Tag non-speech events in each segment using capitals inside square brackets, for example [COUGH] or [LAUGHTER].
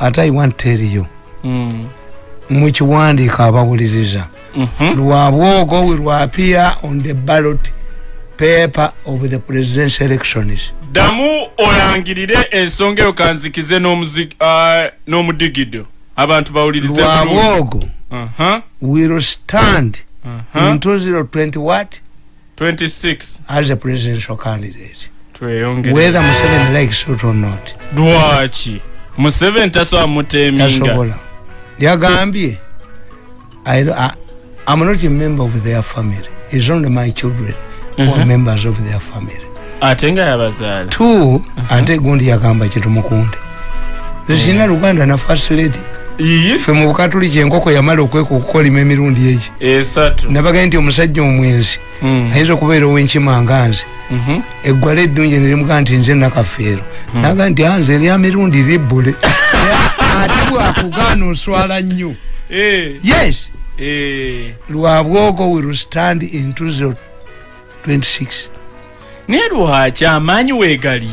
ate i want tell you Mm. mukiwandiika abawuliriza. Mhm. lwabwogo we will appear on the ballot paper of the presidential elections. Ddamu olangirire ensonga eyo kanzikize ah, n'omudigido. Abantu bawulirize bulungi. lwabwogo Aha, will stand aha. in 2020 what? 26 as a presidential candidate. Tweyongere. Whether museveni likes it or not. Lwaki museveni tasobola muteminga tasobola yagambye i'm not a member of their family. It's only my children are Mhm. members of their family. Ate nga yabazaala. Two ate gundi yagamba kitumukunde zikina luganda na first lady iyi fe mu bukatuliki enkoko yamala okweka okukolima emirundi egi. Nabagaye nti omusajja omwenzi Mm. ayinza okubeera ow'enkima nga nze. Mhm. eggwala eddungi nerimuga nti nze nakafeero. Naga nti anze erya mirundi libbule [LAUGHS] ate bwakugaana oswala nnyo. Eh, yes. Eh. lwabwogo will stand in 2026 naye lwaki amaanyi weegali.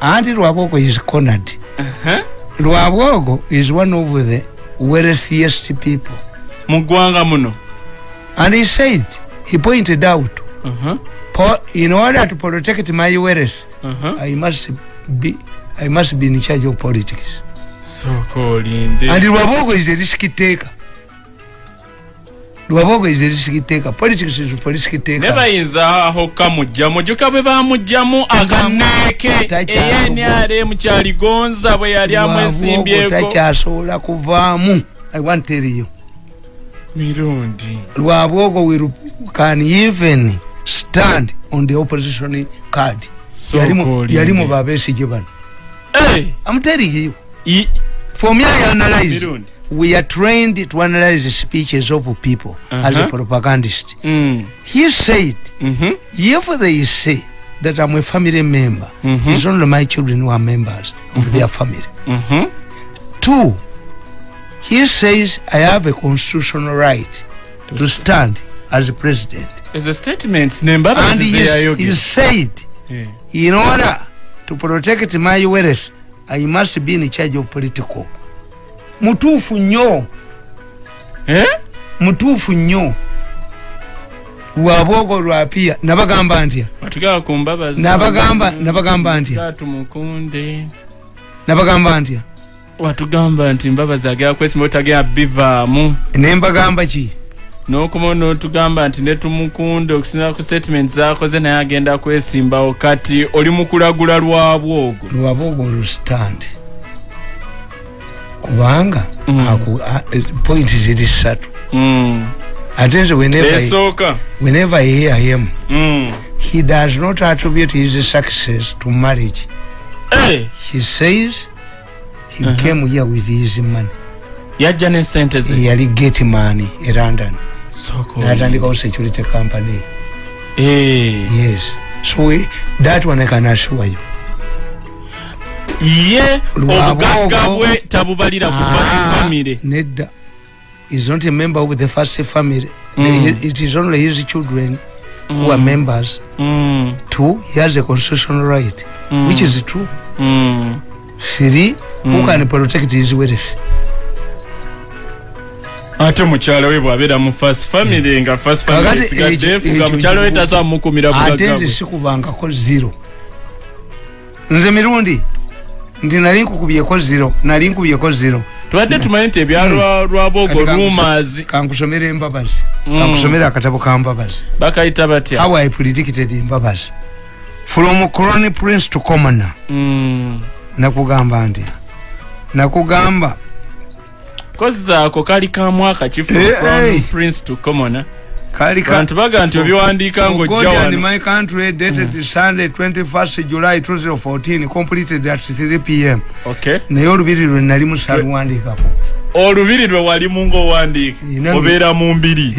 Anti lwabwogo is cornered. Aha. Lwabwogo is one of the wealthiest people. Mu ggwanga muno. And he said he pointed out Aha, po- in order to protect my wealth aha. i must be i must be in charge of politics. Sooka olinde and lwabogo is a risk taker lwabogo is a risk taker politics is for risk ne taker bayinza aho kamugjamu joka bwe bamugjamu Takyali- enrm kyaligonza bwe yali amwesimbyeko takyasobola kuvaamu. I want tell you. Mirundi. Lwabogo will can even stand on the opposition card. Yalimu- olinde. yalimu babesige bano. I'm telling you. For me i analyze. Mirundi we are trained to analyze the speeches of people as a Uh-huh. propagandist. Mm, he said mhm, if they say that i'm a family member Mhm. it's only my children who are members of their family. Mhm. two he says i have a constitutional right to stand as a president. Ezo statements and nembabazi he, he said Eh, in order to protect my wealth i must be in charge of political mutuufu nnyo. Eh? mutuufu nnyo. Lwabwogo lwapia nabagamba ntya? Nabagamba nabagamba ntya? Nabagamba ntya? Watugamba nti mbabazi agera kwesimba otagera bivaamu. Nembagamba ki? N'okuma n'otugamba nti netumukunde okusinzira ku statement zakoze naye agenda kwesimbawo. Kati oli mu kulagula lwabwogo lwabwogo lustand kubanga Mm. eh, point ziri ssatu Mm. ate nze whenever, I hear him Mm. he does not attribute his success to marriage. Eh, he says he Uh-huh. came here with his money. Yajja ne sente ze. Yali gate man e london. Natandikawo security company. Eh. yes. So we, that one i can assure you ye obugagga bwe tabubalira ku Ah, famire nedda. Is not a member of the first family. Mm. It is only his children who are members. Mm, two he has a constitutional right Mm. which is true. Mm. three who can protect his wealth ate mukyala we bwabeera mu fast family nga fast family ekyo- efuga mukyala we kibu- tasobola mukumira ate nze sikubangako zero. Nze mirundi nti nali nkukubyeko zero nali nkubyeko zero. Tubadde tumanyi nti ebyalwa Kati kankuso- rumas kankusomera embabazi Mm. kankusomera akatabo ka mbabazi. Bakayita batya? How i predicted embabazi from crown prince to commoner Mm. nakugamba nti nakugamba. Kozi ako kali ka mwaka kifu Eh, eh. prince to common kali ka- bantu baga nti obiwandiika For ng'ojja God and wano. my country dated sunday 21st july 2014 completed at 3 pm okay. Naye olubiri lwe nali musaluwandiikako olubiri lwe walimu ngaowandiika obeera mu mbiri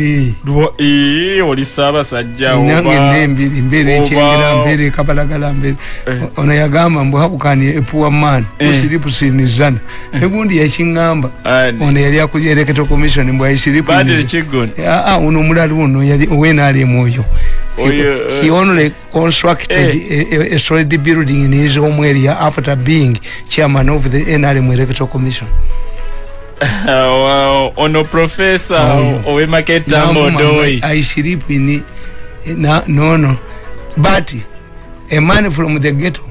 Eh. Oli saabasajja nange nembiri mbeera ekyengera mbeera ekabalagala mbeera Eh. ono yagamba mbu habukani epuwa man Eh. usiripusinizana negundi yakiŋŋamba ono yali akulyereketo commission mbw badiri kiggoni aa ono omulala ono yali owenaalemu oyo Oyo, eh. he only constructed Eh. a, a, solid building in his home area after being chairman of the nrm electoral commission ono profesa Oyo. owemaketamba odoyi I sleep in na, no no. But a man from the ghetto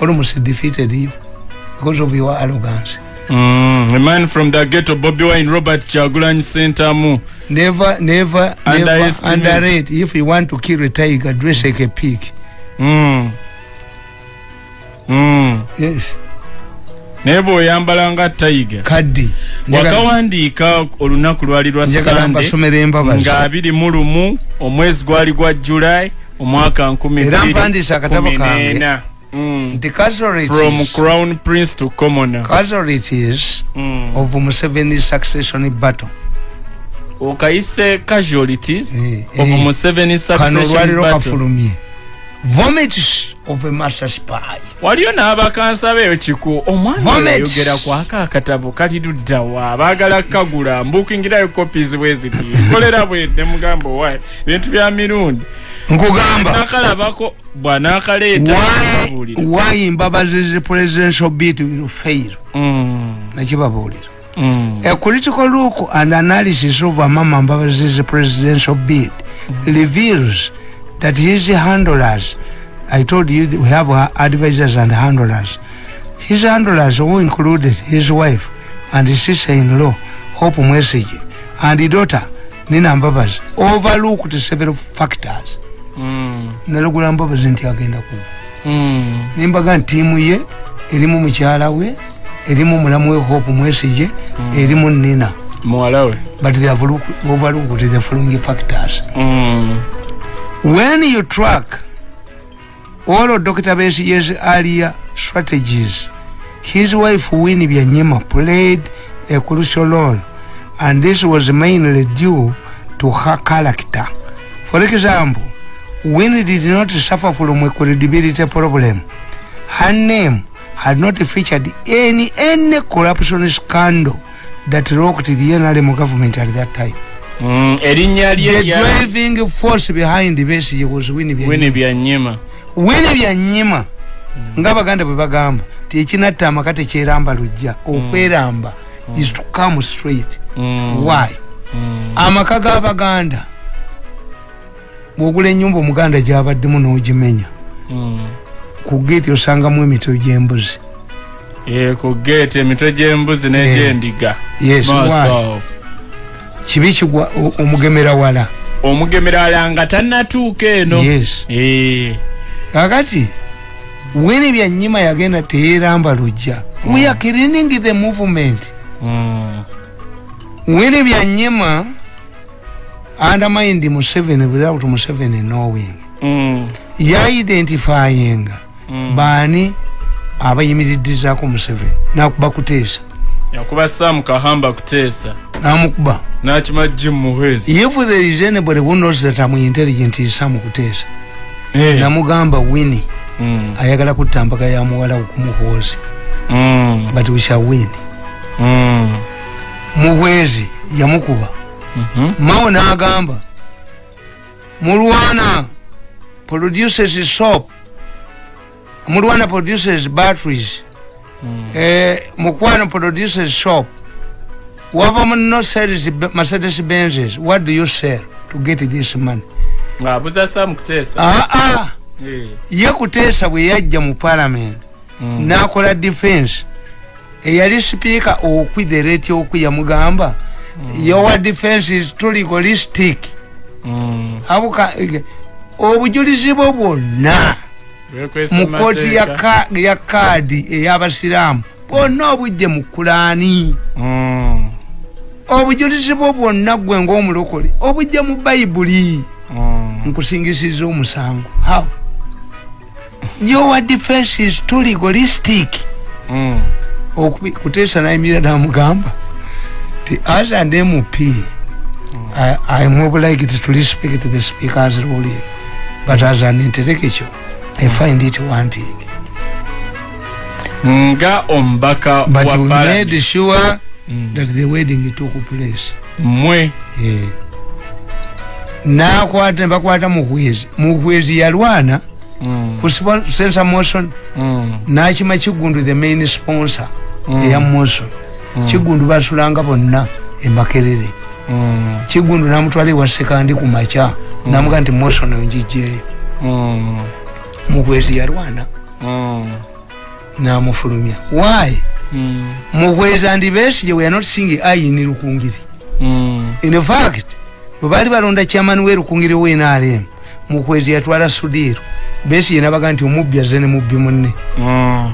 almost defeated you because of your arrogance. Mm, a man from the ghetto bobi wine robert chagulanyi sentamu never never never underrate. If you want to kill a tiger dress like a pig. Mm. Mm. yes naye bweoyambala nga tayiga kaddi wakawandiika olunaku lwali lwa sande nga abiri mu lumu omwezi gwali gwa julai omwaka Era bbiri mpandiise akatabo kange. Mm. nti from crown prince to commoner casualties Mm. of Museveni succession battle okayise casualties Eh, of eh. museveni kano succession olwaliro battle kafulumye vomits of a master spy. Waliyo n'abakansa beeyo kiku omwana Vomit. ayogera kwaka akatabo kali luddawa abaagala kagula mbukingirayo copies bwe ziti. Kolera bwedde mugamba owaye bintu bya mirundi. Nkugamba. Nakalabako bw'anaakaleeta why, babuulira why mbabazi the presidential bid will fail? Mm, nakibabuulira mm, a critical look and analysis of amama mbabazi's presidential bid reveals that his handlers i told you we have uh, advisors and handlers his handlers who included his wife and his sister-in-law hope mwesige and daughter nina mbabazi overlooked several factors. Mm, nalugula mbabazi nti agenda kuba mm. nembaga ntiimu ye erimu mukyala we erimu mulamu we hope mwesige erimu nina. Muwala we. But they have look, overlooked the following factors. Mm, When you track all of Dr. Besige's earlier strategies, his wife Winnie Byanyima played a crucial role, and this was mainly due to her character. For example, Winnie did not suffer from a credibility problem. Her name had not featured any any corruption scandal that rocked the NRM government at that time. Mm, erinnya lye driving force behind Besigye was Winnie wini Byanyima. Winnie Byanyima ng'abaganda bwe bagamba ti ekinatta amaka tekyeramba lujja okweramba is to come straight. Mm, why? Mm, amaka g'abaganda bwogula enyumba omuganda gyabaddemu n'ogimenya mm. ku geeti osangamu emitwe gy'embuzi. Eh, ku geeti emitwe gy'embuzi n'egyendiga. Yes kibi kigwa omugemera wala? Omugemera ala nga tannatuuka eno. Yes. Eh, kakati wini byanyima yagenda teyeramba lujja. We are cleaning the movement. Mm, wini byanyima undermined museveni without museveni knowing. Mm, yaidentifying mm. baani abayimiriddizaako museveni nakuba kuteesa yakuba saamu kahamba kuteesa. Namukuba. N'akima jim muhwezi if there is anybody who knows that am intelligent is samu kuteesa. Eh, namugamba wini mm, ayagala kutta mpaka ya muwala okumuhoozi mm, but we shall win. Mm, muhwezi yamukuba. Mhm, mawo n'agamba mulwana produces soap. Mulwana produces batteries. mm. Mukwano produces soap wava no sells mercedes benzes what do you sell to get this money? Ng'abuza saamu kuteesa ah, ah. Eh, ye kuteesa bwe yajja mu parliament mm, n'akola defense. Eyali sipiika okwi the rate okwi yamugamba your defense is too legalistic mm. abuka obujulizi bwo bwonna mu kooti ya kaadi ey'abasiraamu bwonna obujje mu kulaani Mm, obujulizi bwo bwonna gwe ng'omulokole obujje mu bayibuli mm. nkusingisiza omusango. How? Your defense is too legalistic. Mm. kuteesa nayimirira namugamba ti as an mp I, i'm obliged to respect the speaker's ruling but as an intellectual i find it wanting. Nga omubaka but wa we made sure Mm. that the wedding took place. Mmwe Eh. nakwata bakwata muhwezi muhwezi yalwana Mm, ku spo- sensor motion mm, nakima kigundu the main sponsor Mm. eya motion kigundu basulanga bonna emakerere mm, kigundu namutwala ewa sekandi ku maca namuga nti motion njijeyo mm, muhwezi yalwana mm, namufulumya. Why? Mm, muhwezi andi besije we are not singing ayini lukungiri mm, in fact bwebaali balonda chairman we lukungiri wenrm mukwezi yatwala sudiiro besije nabaga nti omubbi aze ne mubbi munne.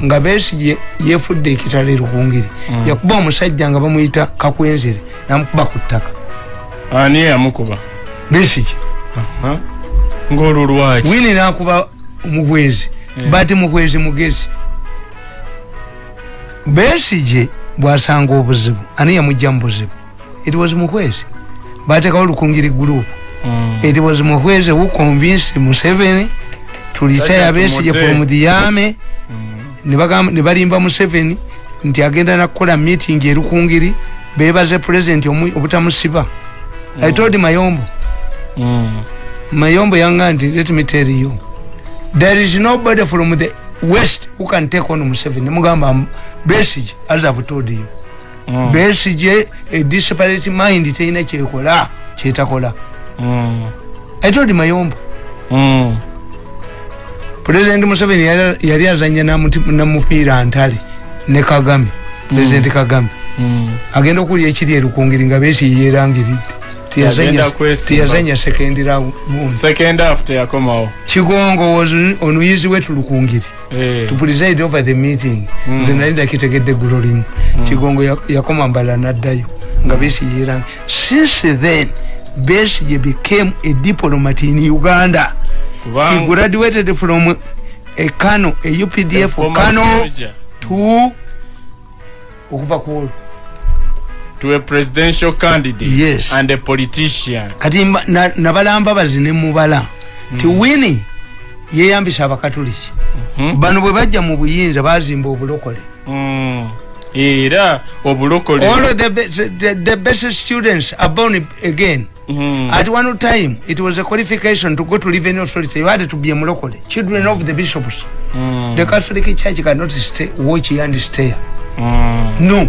Nga besije yefudde ekitala erukungiri yakuba omusajja nga bamuyita kakwenzere namukuba ku ttaka. Ani yamukuba besije. Aha. ng'olwo lwaki? Wini nakuba mukwezi Yeah. bati mukwezi mugezi. Besije bwasanga obuzibu ani yamujja mu buzibu? It was mukwezi. Batekawo lukungiri group. Mm, it was muhweze who convinced museveni to retire besige from the army. Mm, ne bagamba- ne balimba museveni nti agenda nakukola meeting erukungiri bebaze president obutamusiba. I told mayombo. Mm, mayombo yanga nti let me tell you there is nobody from the west who can take on museveni. Nemugamba besige as i've told you. Mm, besige a disparate mind terina kyekola kyetakola. Mm, i told mayombo. Mm, president museveni yali- yali azanya namuti- namupiira ntale ne kagame president kagame. Mm. agenda okulya ekiri erukungiri nga besi yerangiridde Yagenda kwesimba. tiyazanya second round. Second after yakomawo kigongo was on easy way to lukungiri. Eh, to preside over the meeting. Mm. nze nali nakitegedde eggulo limu kigongo ya- yakoma mbala naddayo. Nga besi yerangi since then besige became a diplomat in uganda. She graduated from a kano a updf kano to okuva ku to a presidential candidate Yes. and a politician kati mba- na- nabalamba bazine mubala ti wini yeyambisa abakatuliki Mhm. bano bwe bajja mu buyinza bazimba obulokole Mm. era obulokole all the, the, the best students are born again Mm. at one time it was a qualification to go to revenue authority you had to be a mulokole children of the bishops Mm. the catholic church cannot stay, watch and stay Mm. no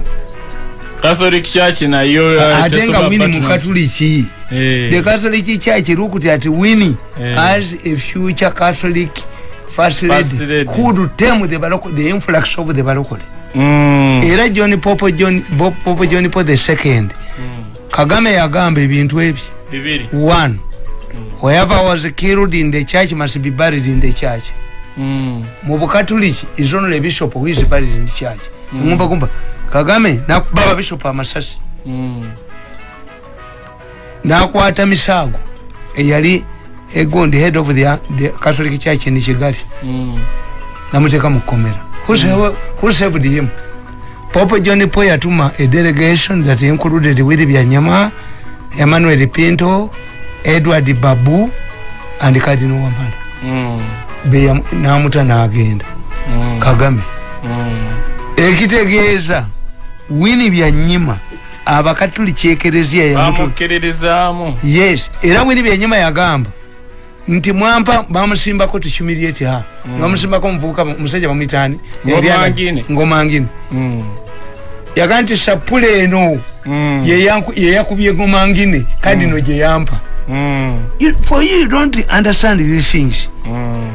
catholic church nayo ate nga wini partner- mukatuliki Eh. the catholic church looked at winnie Eh. as a future catholic first lady, would tame the, the influx of the barokole. Mm. era john popo john, popo john paul the second. Mm. kagame yagamba ebintu ebyo. Bibiri. One. Whoever was killed in the church must be buried in the church. Mm. mu bukatuliki is only a bishop who is buried in the church. Ngumba kumba kagame nakuba ababishopu amasasi Mm. nakwata misago eyali egondi head of the, the catholic church in kigali Mm. namuteka mukomera who, sa- who saved him pope john po yatuma a delegation that included willi byanyama emmanuel pinto edward babu and cardinal wamala Mm. Beya- namuta nagenda Mm. kagame Mm. ekitegeeza wini byanyima abakatuliki ekereziya yamutu bamukkiririzaamu yes era wini byanyima yagamba nti mwampa bamusimbako tuhumiliate ha bamusimbako omuvubuka omusajja bamwitani Ngomangine. ngomangine Mm. yaga nti sapula eno Mm. yeyanku- yeyakubye ngomangine kandi no gyeyampa Mm. You- for you don't understand these things Mm.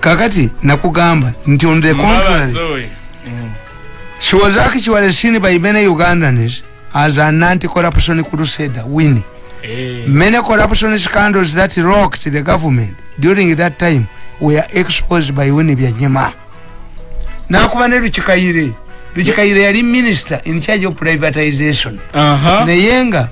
kakati nakugamba nti on the contrary. Mm. She was actually seen by many ugandans as an anti-corruption crusader winnie Eh. many corruption scandals that rocked the government during that time were exposed by winnie byanyima. Nakuba ne lukikayire lukikayire yali minister in charge of privatization. Aha. naye nga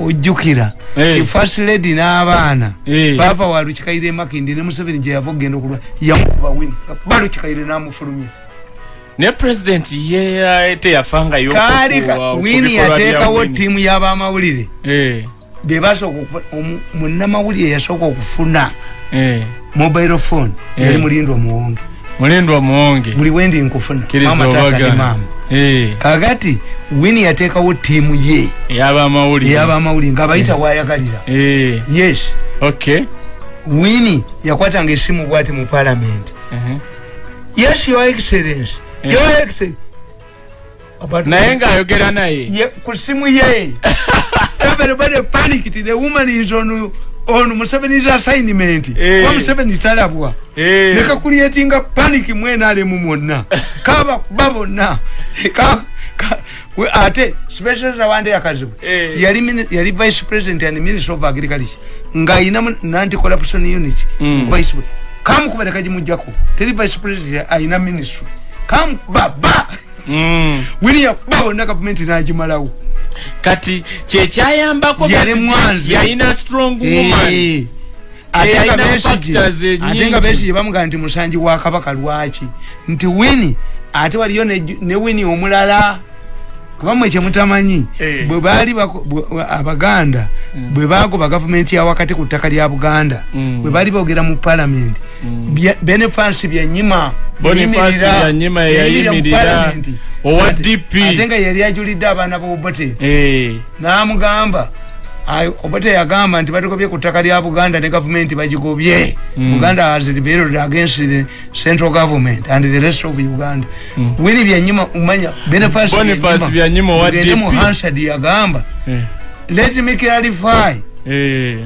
ojjukira. Eh. ti first lady n'abaana. Eh. baava wa lukikayire makindi ne museveni gye yava okgenda okulwa. Yamukuba wini ba lukikayire n'amufulumya ne president ye teyafangayo kaali wini yateekawo ttiimu y'abamawulire. Eh, munnamawulire yasooka okufuna eh. mobile phone. Yali Eh. mulindo omuwonge. Mulindwa muwonge buli wendi nkufuna. Kkiriza Mama, tata ne obagana. maama. Eh, kakati wini yateekawo ttiimu ye. Ey'abamawulire ey'abamawulire ng'abayita wayagalira. Yes. Okay wini yakwatanga essimu bwati mu palamenti Mhm. yes your excellence Eh. excellence About- naye ng'ayogera naye. Ye- ku simu ye. [LAUGHS] Everybody panicked the woman is on on museveni's assignment. Eh. wa museveni talabwa. Eh, nekakuliyetinga panic mwena alemu mwonna [LAUGHS] kaba kuba bonna. Ka- ka- we- ate special zawande yakazibu Eh. yali yali vice president and minister of agriculture. Ng'ayina nanti corruption unit. Mm. vice pre- kamukuba nekagimujjako teri vice president ayina ministry kamukuba ba mm. william kuba bonna gavumenti nagimalawo. Kati kyekyayambako yalina strong woman. Eh. ate Eh, nga factors ate nga besigye bamugaa nti musanji wa kabaka lwaki? Nti wini ate waliyo ne wini omulala kubamwe kyemutamanyi Eh. bwe baali abaganda bwe bagoba gavumenti yawakati ku ttaka lya buganda Mm. bwe baali boogera mu palamenti byanyima Boniface Byanyima yayimirira, owa DP. ate nga yali ajulidde abaana b'obote Eh, namugamba obote yagamba nti batugobye ku ttaka lya buganda ne gavumenti bagigobye. Buganda has rebelled against the central government and the rest of uganda. Wini byanyuma umanya Boniface Byanyima owa Mugende mu DP. hansard yagamba eh, let me clarify. Eh,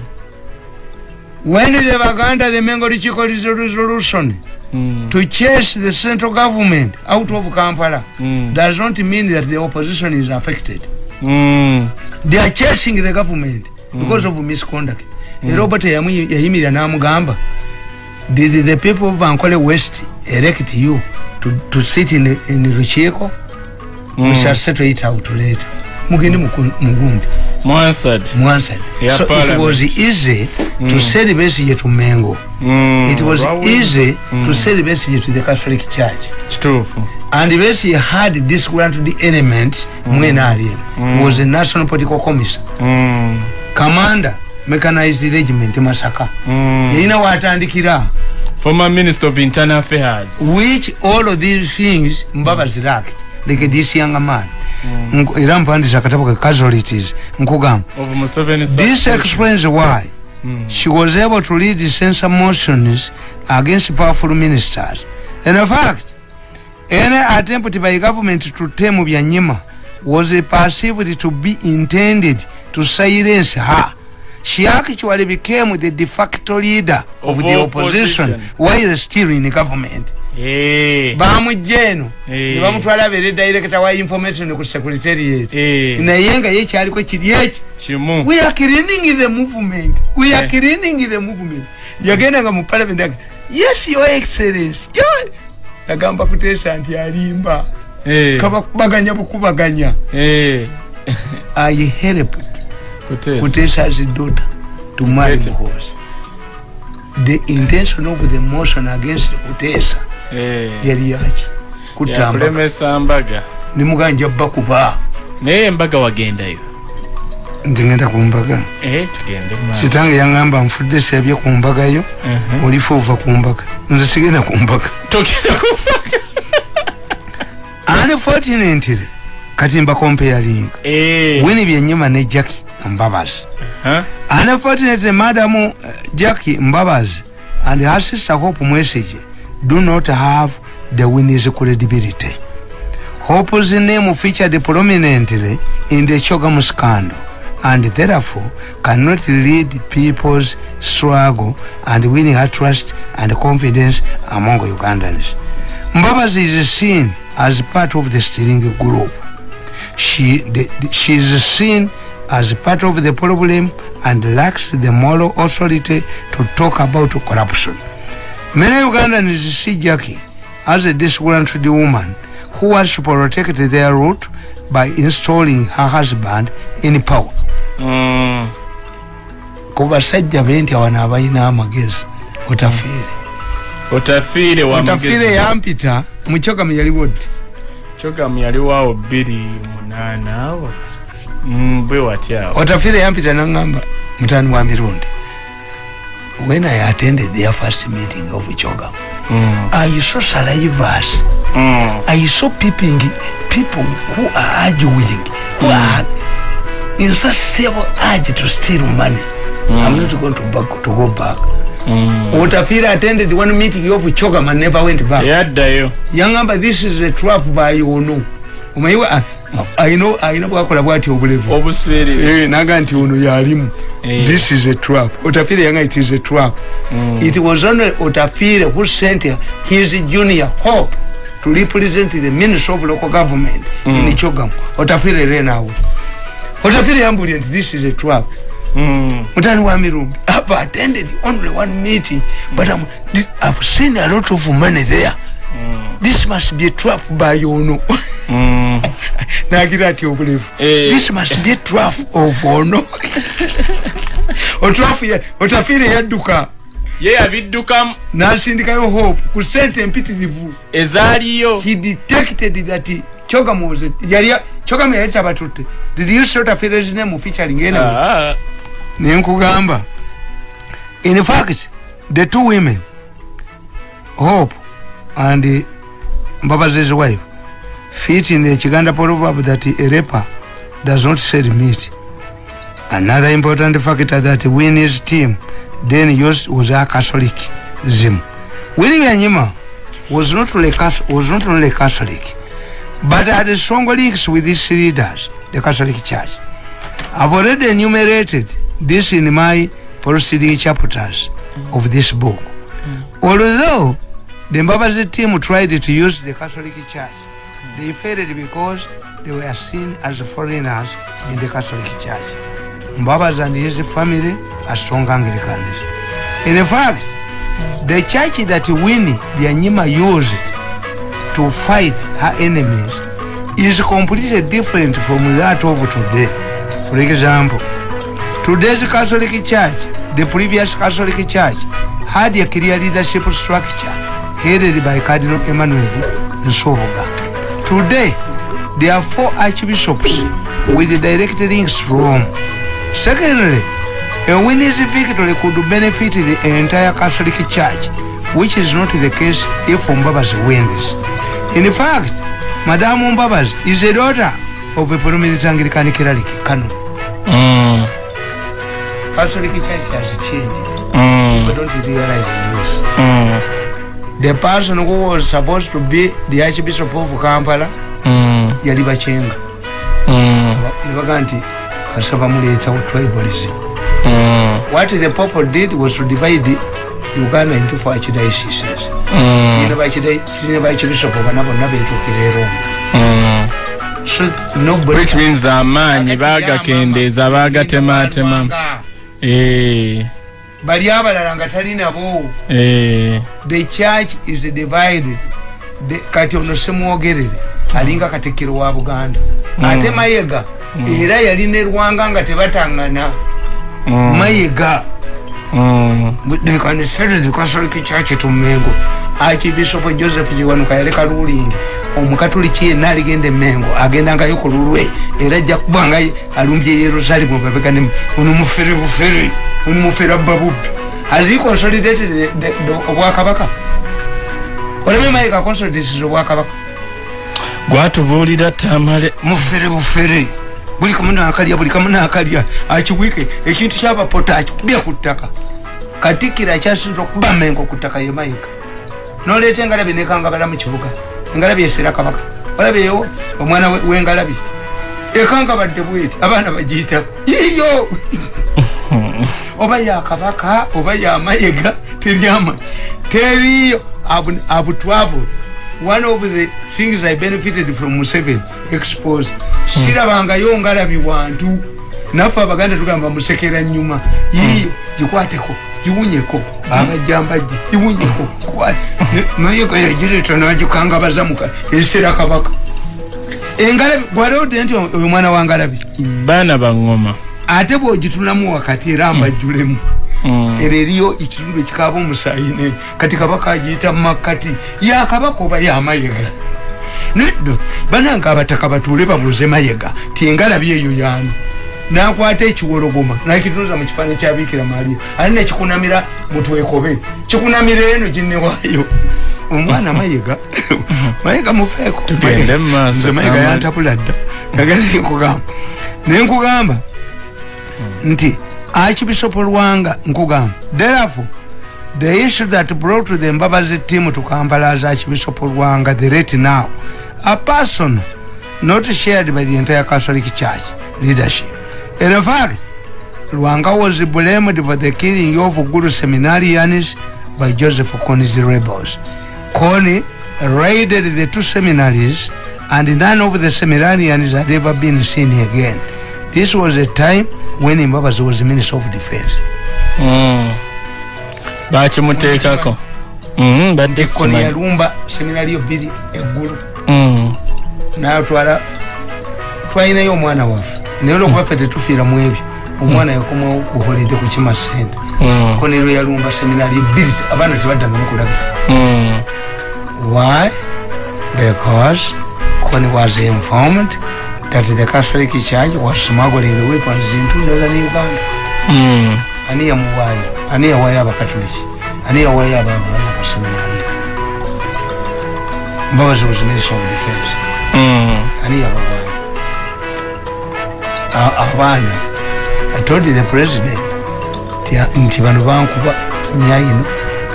when the baganda the mengo lichiko resolution mm, to chase the central government out of kampala mm, does not mean that the opposition is affected. mm. They are chasing the government because of misconduct. Oba teyamu- yayimirira n'amugamba. Did the people of ankole west elect you to, to sit in, in rukiiko we shall settle it out later. Mugende muku- mugundi Mwansad. mwansani Yeah, so it parliament. was easy to sell Besigye to mengo. Mm, it was Raul. easy to sell Besigye to the catholic church. Kituufu and Besigye had disgruntled element mwena aliyemu was a national political commissioner. Mm, commander mechanized regiment masaka. Mm. yalina watandikira. Former minister of internal affairs. Which all of these things mbabazi lacked like this young man Nku- era mpandisa akatabo ke casualties. Nkugamba this explains why. She was able to lead censor motions against powerful ministers. And in fact any attempt by government to tame byanyima was perceived to be intended to silence her. She actually became the de facto leader of, Of the opposition, opposition. while still in government bamujja eno Eh. ne bamutwala abeere director wa information ku secretariat eh, naye nga ye kyaliko kiri eki we are cleaning the movement. We are Eh. cleaning the movement. Yagendanga mu parliament aga yes your excellence yagamba kuteesa nti alimba. Eh, kabakubaganya bukubaganya eh, [LAUGHS] i helped Kuteesa. kuteesa as daughter to marry Kutesa. muhozi the intention of the motion against kuteesa Eh, yali yaki yakulemesa mbaga. nimuganja bakuba naye embaga wagendayo. Nti ngenda ku mbaga. Eh, kitange yaŋŋamba nfudde sebye ku mbagayo Mhm. olifa ova ku mbaga. Nze sigenda ku mbaga. Mbaga. Unfortunately kati mbakompeyalinga Eh, wini byenyuma ne jacki mbabazi. Huh? unfortunately madamu uh, jacki mbabazi? And her sister hope mwesigye do not have the winning credibility. Hope's name featured prominently in the chogam scandal and therefore cannot lead people's struggle and winning her trust and confidence among ugandans. Mbabazi is seen as part of the steering group. She, the, she is seen as part of the problem and lacks the moral authority to talk about corruption. Many Ugandans see Jackie as a disgruntled woman who wants to protect their root by installing her husband in power. Mm, ku basajja be nti awana abalina amagezi otafiire. Otafiire otafiire yampita mukyogamu yaliwo ddi kyogamu yaliwaawo bbiri munaana Mm, bwe watyawo otafiire yampita naŋŋamba mutani wa mirundi when i attended their first meeting of chogam Mm, i saw salivers mm, i saw peeping people who are arguing who are in such severe urge to steal money. I'm not going to, back, to go back. Mm. otafiire attended one meeting of chogam and never went back? Teyaddayo yaŋŋamba this is a trap by omanyiwa ayina ayina bwakola bwati obulevu. Obuswere. Eh, naga nti ono yalimu. Eh. this is a trap. Otafire yanga it is a trap. It was only otafire who sent his junior hope to represent the minister of local government in chogam. Otafire ran out otafire yambulye nti this is a trap. Mm, mutani wa mirumbi i've attended only one meeting but I'm, i've seen a lot of money there. This must be a trap by ono mm. [LAUGHS] [LAUGHS] nagira ati obulevu. Eh. this must be a trap of ono otafiire yadduka. Ye yabiddukamu nasindikayo hope ku sente empitirivu. Ezaaliyo. He detected that chogamu was yali chogamu yali tabatutte did you see otafiire's name? Featuring ena Ah, nenkugamba in fact the two women hope and mbabazi's wife fit in the chiganda proverb that a raper does not sell meat. Another important factor that winnie's team then used was a catholic zim. Winnie byanyima was not only was not only catholic but had strong links with these leaders the catholic church. I've already enumerated this in my preceding chapters of this book. Mm. Although the Mbabazi team tried to use the Catholic Church, they failed because they were seen as foreigners in the Catholic Church. Mbabazi and his family are strong Anglicans. In fact, the church that Winnie Byanyima used to fight her enemies is completely different from that of today. For example, today's Catholic Church, the previous Catholic Church, had a clear leadership structure headed by Cardinal Emmanuel Nsoboga. Today, there are four archbishops with direct links Rome. Secondly, a winner's victory could benefit the entire Catholic Church, which is not the case if Mbabazi wins. In fact, Madame Mbabazi is a daughter of a prominent Anglican cleric, Canon. mm, Catholic Church has changed. mm, But don't realize this. mm, The person who was supposed to be the Archbishop of Kampala, mm, yali bachenga. mm, Nebaga nti basaba muleeta tribalism. mm, What the Pope did was to divide Uganda into four archdioceses. mm, Kirina bachbishop bana bonna betuukira e Rome. mm. Which means amaanyi baagakendeeza baagatematemamu Eh, bali abalala nga talinabo eh, the church is divided. The- kati ono semwogerere alinga katikiro wa buganda. Ate mayega era yalina erwanga nga tebatangana. Mm, mayega. Mm, can sell the catholic church to mengo archbishop joseph jiwanuka yaleka ruling omukatuliki yenna aligenda emengo agendangayo ku lulwe era ajja kubanga alumbye yerusalemu babegane ono mufere bufere ono mufere ababubbi has he consolidated obwakabaka? Olabye mayika consolidated obwakabaka? Gwatubuulira tamale. Mufere bufere. Buli kamu nakalya buli kamu nakalya. Akibwike ekintu kyabapota akikubya ku ttaka. Katikira akyasinza okuba mengo ku ttaka ye mayika noleeta engalabi nekangabala mu kibuga engalabi esera kabaka. Olabyeyo omwana we- w'engalabi. Ekangabadde bweti abaana bagiyita yiyo [LAUGHS] oba yakabaka oba yamayega teryama. Teriyo abu travel one of the things i benefited from museven expose. Sirabangayo ngalabi wantu. Naffe abaganda tugamba musekera nyuma yiyo gikwateko giwunyeko abajjambajje giwunyeko mayega yagireeta nagikangabaza muka esera kabaka. Engalabi gwalewodde nti oyo mwana wa ngalabi? Baana baŋŋoma ate bwogitunamu wakati era mbajjulemu era eriyo ekitundu ekikaaba omusaayi ne kati kabaka agiyita mumakkati yakabaka oba yamayega neddo bananga abataka batuule babuuze mayega tiengalabi eyo yanu nakwata ekiwologoma nakituuza mu kifaananyi kyabiikira maria. Ali nekikunamira mutwekobe kikunamira eno ginewaayo omwana mayega [LAUGHS] mayega mufeeko. Tamale. yantabula dda. Agala nkugamba. Nenkugamba nti archbishop lwanga nkugamba therefore the issue that brought the mbabazi team to kampala as archbishop lwanga the rate now a person not shared by the entire catholic church leadership in fact lwanga was blamed for the killing of guru seminarians by joseph koni's rebels. Koni raided the two seminaries and none of the seminarians had ever been seen again. This was a time when mbabazi was minister of defense. Mm. bakimuteekako Mm, koni yalumba seminari yo bbiri eggulu Mm. natwala twalinayo omwana waffe naye olwokuba ffe tetufiira mu ebyo omwana yakomawo kuholidde ku kima sente Mm. koni lwe yalumba seminari ebbiri abaana tebaddangamu kulabika Mm. why because koni was informed that the catholic church was smuggling weapons into northern uganda Mm. ani yamuwaayo ani yawaayo abakatuliki ani yawaayo ababaana ku seminari mbabazi was minister of defense Mm. ani yabawaayo abaana. I told the president nti- bano bankuba nyayino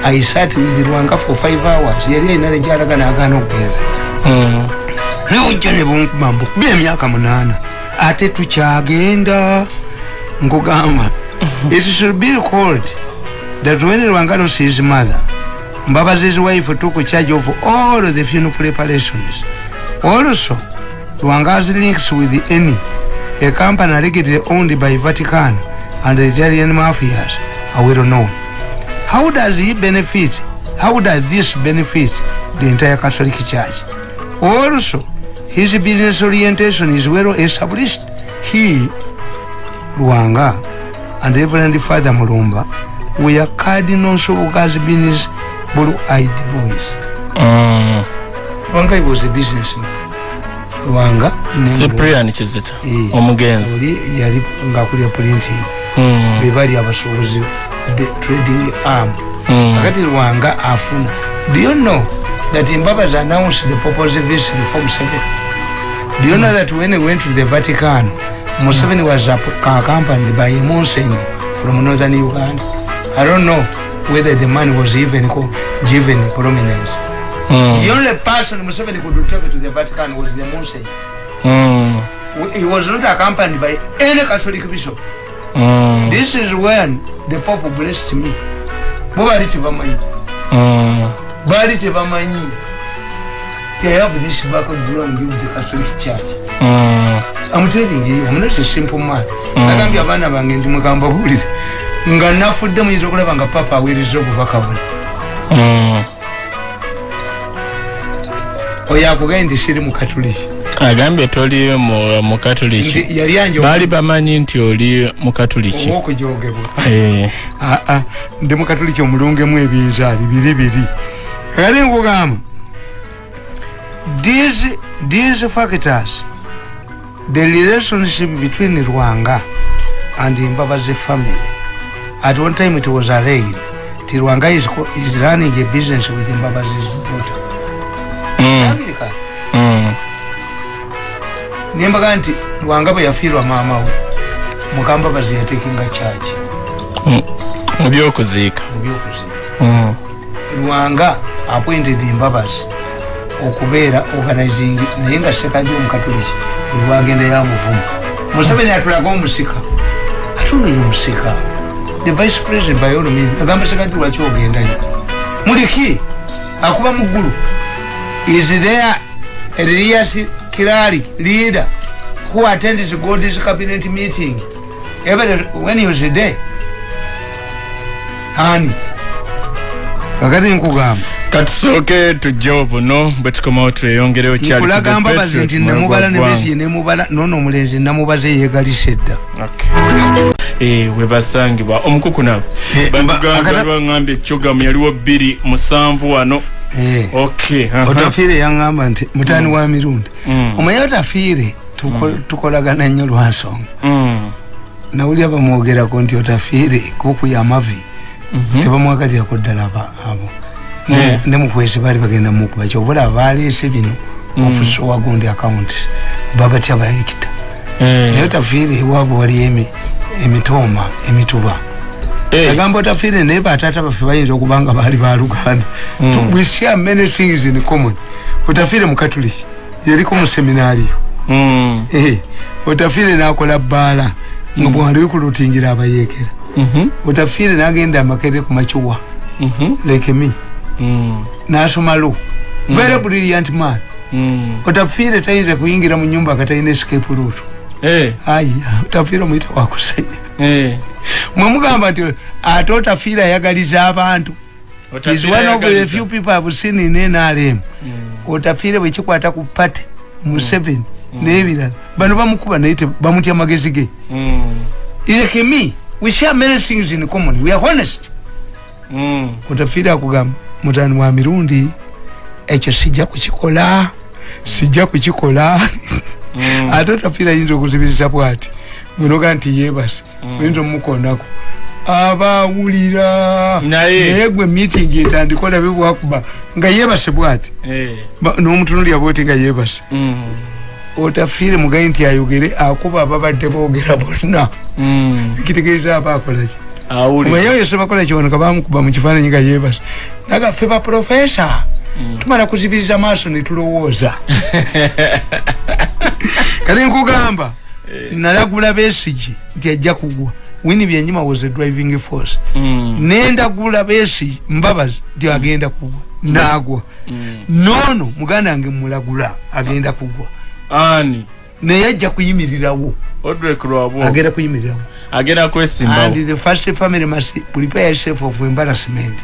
i sat with lwanga for five hours. Yali ayina nejalaga nagaana okugenda Mm. newojja ne bunkuba mbukuba emyaka munaana. Ate tukyagenda. Nkugamba [LAUGHS] it should be recalled that when lwanga lost his mother mbabazi his wife took charge of all the funeral preparations. Also lwanga has links with any a company allegedly owned by vatican and the italian mafias are well known how does he benefit? How does this benefit the entire catholic church? Also his business orientation is well established. He lwanga and reverend father mulumba were cardinal sobokazi business blue-eyed boys. Mm. lwanga he was a businessman lwanga cyprian kizita Eh, omugenzi. yali ngaakulya printing Mm. be bali abasuubuzi the trading arm. Mm. kakati lwanga afuna. Do you know that mbabazi announced the purpose of this reform seven? Do you know that when he went to the vatican museveni was accompanied by a monsignor from northern uganda? I don't know whether the man was even given prominence Mm. the only person museveni could take to the vatican was the monsignor Mm. he was not accompanied by any catholic bishop Mm. this is when the pope blessed me bo bali tebamanyi Mm. baali tebamanyi They have this background of the catholic church Mm. I'm telling you, I'm not a simple man. nagambye abaana bange ndi mugamba buulire nga nafudde muyinza okulaba nga papa aweereza obubaka buno Mm. Oyo akugambye nti siri mukatuliki agambye toli mu- mukatuliki nti yali anje baali bamanyi nti oli mukatuliki owokujogebwa Eh. aa ndi mukatuliki omulungemu ebinzaali biri biri. Kale nkugamba these these factors the relationship between rwanga and mbabazi family at one time it was alleged ti rwanga is, is running a business with mbabazi's daughter America. Mm. nembaga nti lwanga bwe yafiirwa maama we mukambabazi yatekinga charge Mm. mu byokuziika. Mu byokuziika. Mm. lwanga appointed mbabazi okubeera organizing naye nga sekandi omukatuliki lwagenda yamuvumu. Museveni atulaga omusika. Ate ono ye omusika the vice president by all means. Agamba sekandi lwaki ogendayo? Muliki akuba mu ggulu is there elias kirali leader who attends god's cabinet meeting. Every when he was there hani kakati nkugamba katusooke tujja buno bwe tukomawo tweyongerewo kyali nkulaga mbabazi nti nemubala nemesi nemubala nono omulenzi namubaze yegalisa edda webasangibwa omukukunavu. Eh, mba- batugamba lwaŋambye ekyogamu yaliwo bbiri musanvu wano. Eh. Otafiire yaŋŋamba nti mutani wa mirundi. Mm. omanye otafiire tuko- tukolagana nnyo lwansonga Mm. nawulira bamwogerako nti otafiire kuku yamavi Mhm. tebamwagalirako ddala abo. Ne- ne mukwezi baali bagenda mukuba kyobula baleese bino ofisi wagundi akawunti babatya bayikita. Eh. naye otafiire ewaabwe waliyo emi- emitooma emituba Eh. agamba otafiire naye bataata baffe bayinza okuba nga baali baluganda we share many things in common otafiire mukatuliki yaliko mu seminaariyo Mm. Eh, otafiire nakola bbaala nga bwali kulutingira abayeekera Mhm. otafiire nagenda amakere ku macuwa Mhm. like me Mm. nasoma lo very brilliant man Mm. otafiire tayinza kuyingira mu nyumba katalina escape route Eh. aya otafiire muyita wakusenya Eh. mwemugamba nti ate otafiire ayagaliza abantu. Is one of the few people have seen in nrm otafiire bwekikwata ku pati mu seven n'ebirala. Bano bamukuba naye bamutya magezi ge. Like me we share many things in common. We are honest. Otafiire akugamba mutani wa mirundi ekyo sijja kukikola sijja kukikola. [LAUGHS] Ate otafiire ayinza okuzibiriza bwati munoga nti yebase oyinza omukondako abawulira Naye. gwe meeting etandika olabe bwakuba nga yebase bwati. Eh. Ba- n'omutunulya bwoti nga yebase Mm. otafiire mugayi nti ayogere akuba ababadde boogera bonna. Mm. ekitegeeza aba akolaki omanyi oyo sebakola kibonoka bamukuba mu kifaananyi nga yebase naga ffe baprofesa tumala kuzibiriza maaso netulowooza [LAUGHS] kati nkugamba nalagula besigi nti ajja kugwa. Wini byenyima was a driving force. Mm. nendagula besi mbabazi nti agenda kugwa. Nagwa. Noono muganda wange mulagula agenda kugwa. Ani. naye ajja kuyimirirawo. Agenda kuyimirirawo. Agenda kwesimbawo. and the first family must prepare yourself of embarrassment.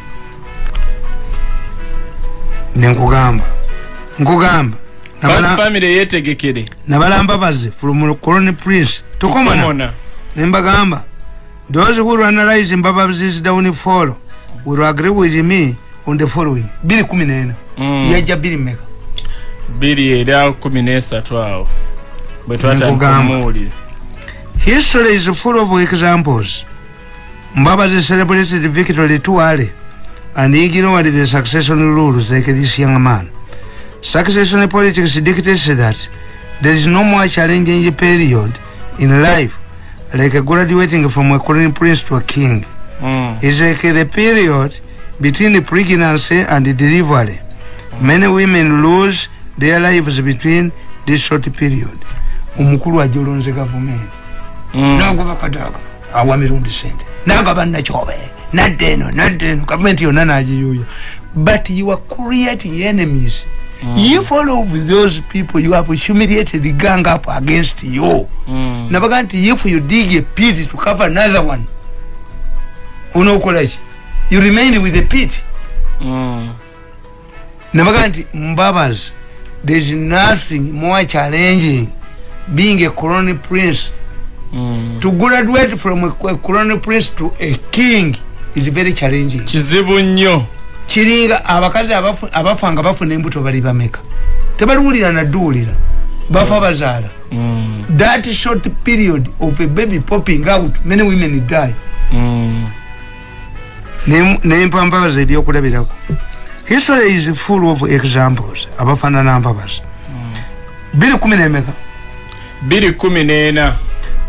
Nenkugamba nkugamba Yetegekere. nabalambabaze from colony prince tokomana nembagamba those who analyze mbabazi's downfall will agree with me on the following biri kumi nena Mm. yajja biri meka Biri era kumi n'esatu awo. Bwe twatandika Nkugamba. omuwulire. history is full of examples mbabazi celebrated victory too early and ignored the succession rules like this young man succession politics dictates that there is no more challenging period in life. Like graduating from a crown prince to a king. Mm. is like the period between the pregnancy and the delivery. Many women lose their lives between this short period. omukulu ajolonze gavumenti Mm. naguva kataga awa mirundi sente. Nagaba nakyobe nadde eno nadde eno gavumenti yonna nagiyuya but you are creating enemies if all of those people you have humiliated the gang up against you. Mm. nabaga nti if you dig a pit to cover another one onokolaki you remain with the pit. Mm. nabaga nti mbabazi thereis nothing more challenging being a colony prince. Mm. to graduate from a, a colony prince to a king is very challenging. Kizibu nnyo kiringa abakazi abafa nga bafuna embuto bali bameka. Tebaliwulira nadduwulira bafa bazaala. Mm. that short period of a baby popping out many women die. Mm. nempambabazi ebyokulabirako. History is full of examples. Abafaanana mbabazi biri kumi nemeka? Biri kumi n'ena.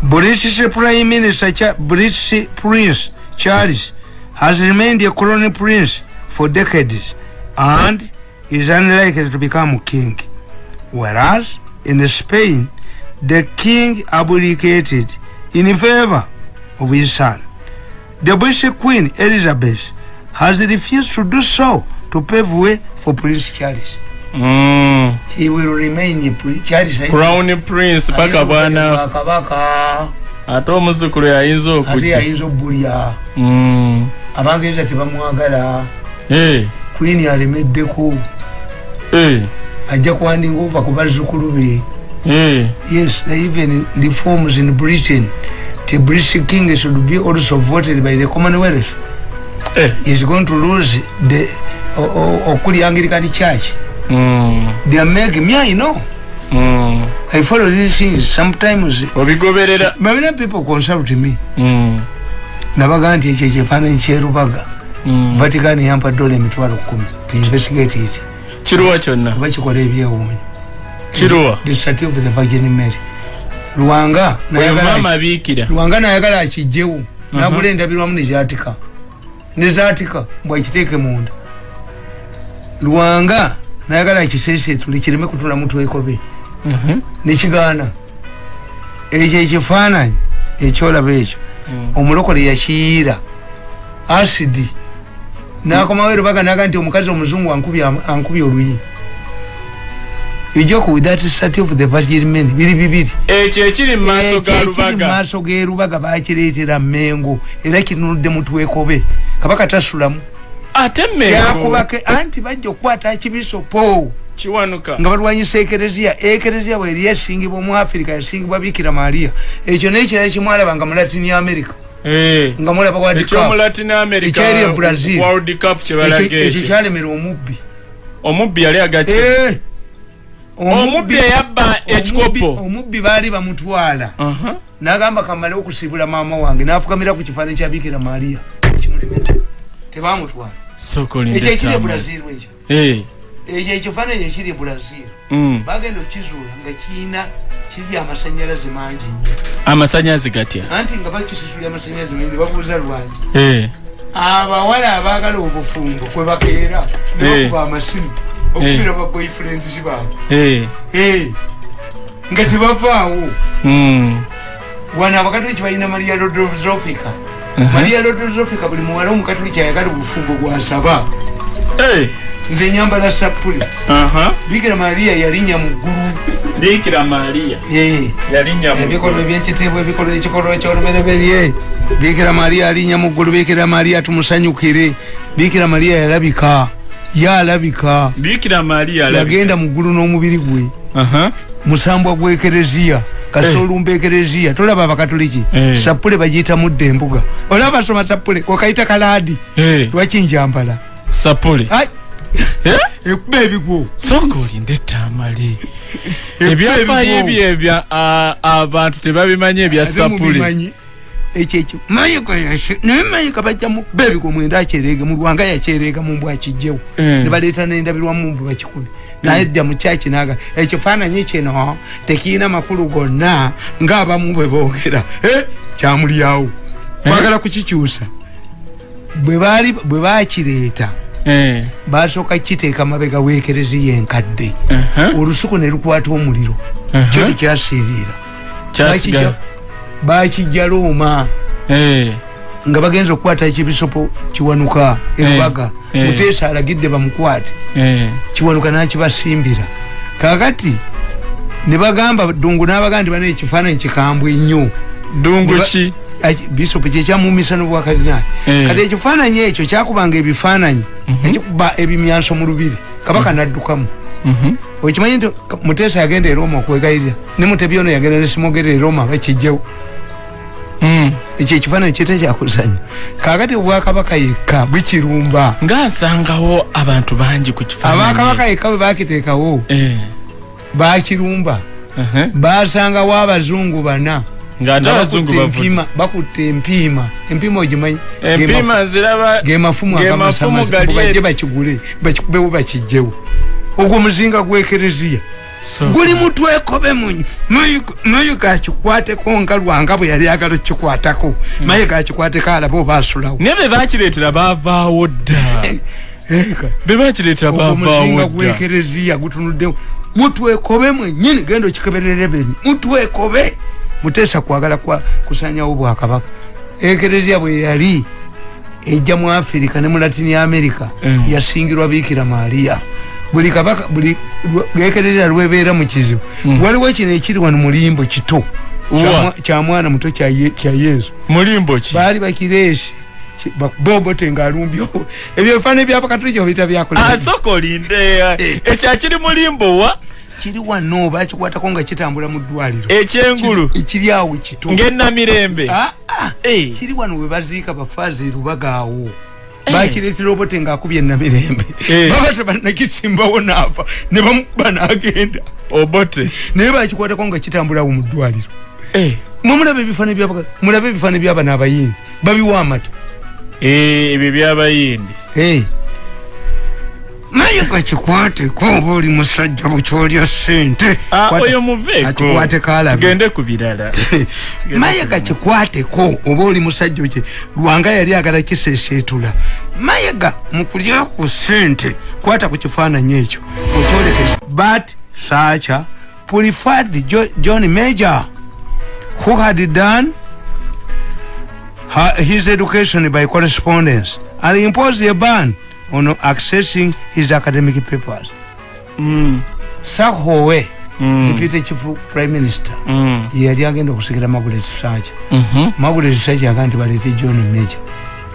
British prime minister british prince charles has remained a colony prince for decades and is unlikely to become king. Whereas in spain the king abdicated in favor of his son. The british queen elizabeth has refused to do so to pave way for prince charles. Mm. he will remain charles. Crown prince paka bwana kabaka ate omuzukulu yayinza ate okujja yayinza obbulya Mm. abangereza tebamwagala queen alemeddeko. Eh, ajja kuwandinga ova ku bazzukulu be? Eh. yes even reforms in britain. The british king should be also voted by the commonwealth. Eh, is going to lose the okuli anglican church. Mm. they are making me i know. Mm. i follow these things sometimes. Obigoberera many people consult me. Mm. nabaga nti ekyo ekifaananyi kyerubaga. Vatican yampa dola emitwalo kumi to investigate it. Kiruwa kyonna? Kuba kikola ebyewuunyo. Kiruwa? Statue of the virgin mary. Lwanga oyo nayagala maama abiikira. Lwanga nayagala akijjewo nagula endabirwamu nezatika nezatika bwakiteeke munda. Lwanga nayagala akisesetule kireme kutula mutwekobe Mhm. nekigaana ekyo ekifaananyi ekyolaba ekyo. Omulokole yakiyiira. Asidi nakomawo erubaga naga nti omukazi omuzungu ankubye oluyi. Ejoko with that statue of the virgin men biri bibiri. Ekyo ekiri mu maaso ga ekiri lubaga. maaso gerubaga bakireetera mengo era kinunudde mutwekobe kabaka tasulamu. Ate kyakubake anti bajja okukwata kibisopo kiwanuka. Nga balwanyisa ekereziya. Ekereziya bweri yasingibwa mu afirika yasingibwa bikira mariya ekyo nekirala kimwalaba nga mu latini america. Nga mulaba Ekyali e Brazil. world cup Ekyo- ekyo ekyo kyalemera omubbi. Omubbi yali agaki Eh, omubbi eyabba ekikopo. omubbi baali bamutwala. Aha. nagamba kamale okusibula maama wange nafukamira ku kifaananyi kya bikira kimulemera tebamutwala. Ekyo ekiri e brazil ekyo. Eh. ekyo ekifaananyi ekiri e brazil. Bagenda okizuula nga kiina kiri amasanyalaze mangi nnyo amasanyazi gatya anti nga bakisisula amasanyalaze mangi babuuza lwaki Eh. abawala abaagala obufumbo kwe bakeera Eh. nakuba amasimu okubira ba boyfriends baabwe Eh. Eh, nga tebavaawo Mm. wano abakatoliki balina maria lodozofika Aha. maria lodozofika buli muwala omukatoliki ayagala obufumbo bwasaba Eh. Nze nyambala sapule bikira maria yalinya mu ggulu bikira Eh, mu ebikolwa ebyekitiibwa ebikolwa ekikolwa ekyolubereberye bikira maria alinya mu ggulu bikira maria tumusanyukire. Bikira maria yalabika yalabika. Bikira alabika. yagenda mu ggulu n'omubiri gwe. Musambwa gwa ekereziya kasolumba ekereziya. Tolaba abakatoliki Eh. sapule bagiyita mudde embuga olaba basoma sapule wakayita kalaadi. Eh. lwaki njambala sapule [LAUGHS] Eh? ekuba ebigwo soka olinde etamale Ekuba ebyafaayo ebyo ebya abantu tebabimanyi ebya sapule mubimanyi. ekyo ekyo. Mayika yashe naye mayika bajja mu bebigwo mwenda akyerege mu lwanga yakyerega mu mbw akijjewo Eh. ne baleeta nendabirwamu mbw bakikumi. Naye dda mu kyaki naga ekifaananyi kino tekiina makulu gonna ngaabamu bwe boogera. Eh, kyamulyawo. Kwagala kukikyusa. Bwe bakireeta Eh. Basooka kiteeka mabega weekereziya enkadde. Olusuku ne lukwata omuliro. Kyo tekyasiiriira kyasigala bakijja looma. Eh. nga bagenza okukwata ekibisopo kiwanuka erubaga. Eh. muteesa alagidde bamukwate. Eh. kiwanuka nakibasimbira. Kakati ne bagamba dungu n'abaga nti bana ekifaananyi kikambwe nnyo. Dungu ki Aki- bisopu kyekyamumisa n'obwakadinaali Eh. kati ekifaananyi ekyo kyakubanga ebifaananyi ekikuba ebimyanso mu lubiri. Kabaka naddukamu. Mhm. okimanyi nti muteesa yagenda e roma okwegayirira ne mutebyono yagenda ne simogera e roma bakijjewo Mm. ekyo ekifaananyi kyete kyakuzanya kakati obwakabaka yekka bukirumba. Ngaasangawo abantu bangi ku abakabaka yekka bwe bakiteekawo Eh. bakirumba. Aha. basangawo abazungu bana nga abazungu bakutte bavudde empiima- bakutte empiima empiima ogimanyi empiima nziraba ge mafumu gali bajje bakigule bakikubewo bakijjewo ogwo muzinga gwekereziya guli mutwekobe mayi gakikwateko nga lwanga bwe yali agala okukikwatako mayi gakikwateko alaba oba asulawo naye be bakireetera baavaawo dda. [LAUGHS] Be bakireetera baavaawo gwekereziya gutunuddewo. Mutwekobe mwenyini genda okikeberere beni. Mutwekobe muteesa kwagala kwa kusanyawo bwakabaka ekereziya bwe yali ejja mu afirika ne mu latini america Mm. yasingirwa biikira mariya buli kabaka buli ekereziya lwebeera mu kizibu. Waliwo kino ekiri wano mulimbo kito. Wa. Kya- kya mwana muto kya Ye- kya yesu. Mulimbo ki? Baali bakireesi bobote ngaalumbyo ebyo bifaananyi byabakatuliki obiyita byakola asooka olinde ekyo akiri mulimbo wa kiri wano bakikwatako nga kitambula mu ddwaliro. Ekyengulu. Ekiri awo kito ng'ennamirembe Ah, ah. Eh. kiri wano we baziika bafaazi erubaga awo. Bakiretera obote ngaakubye namirembe. Eh. baba tebannakisimbawo naafa ne bamukuba n'agenda obote. Naye bakikwatako nga kitambulawo mu ddwaliro. Eh, mwemulaba ebifaani byaba mulabe ebifaani byaba n'abayindi babiwa amata eh, ebyo byabayindi Hey. Naye kakikwateko oba oli musajja bukyolya sente Ah, oyo alabe tugende ku birala. [LAUGHS] Mayiga kikwateko oba oli musajja okye lwanga yali agala kisesetula mayiga mukulya ku sente kwata ku kifaananyi ekyo. Okyolekeza. But sacha preferred Jo- john major who had done her, his education by correspondence and imposed a ban on accessing his academic papers. Mm, sahowe mm, deputy chief prime minister mm, yali agenda okusikira magulet sacha mhm. magulet sacha yaga nti balete john major.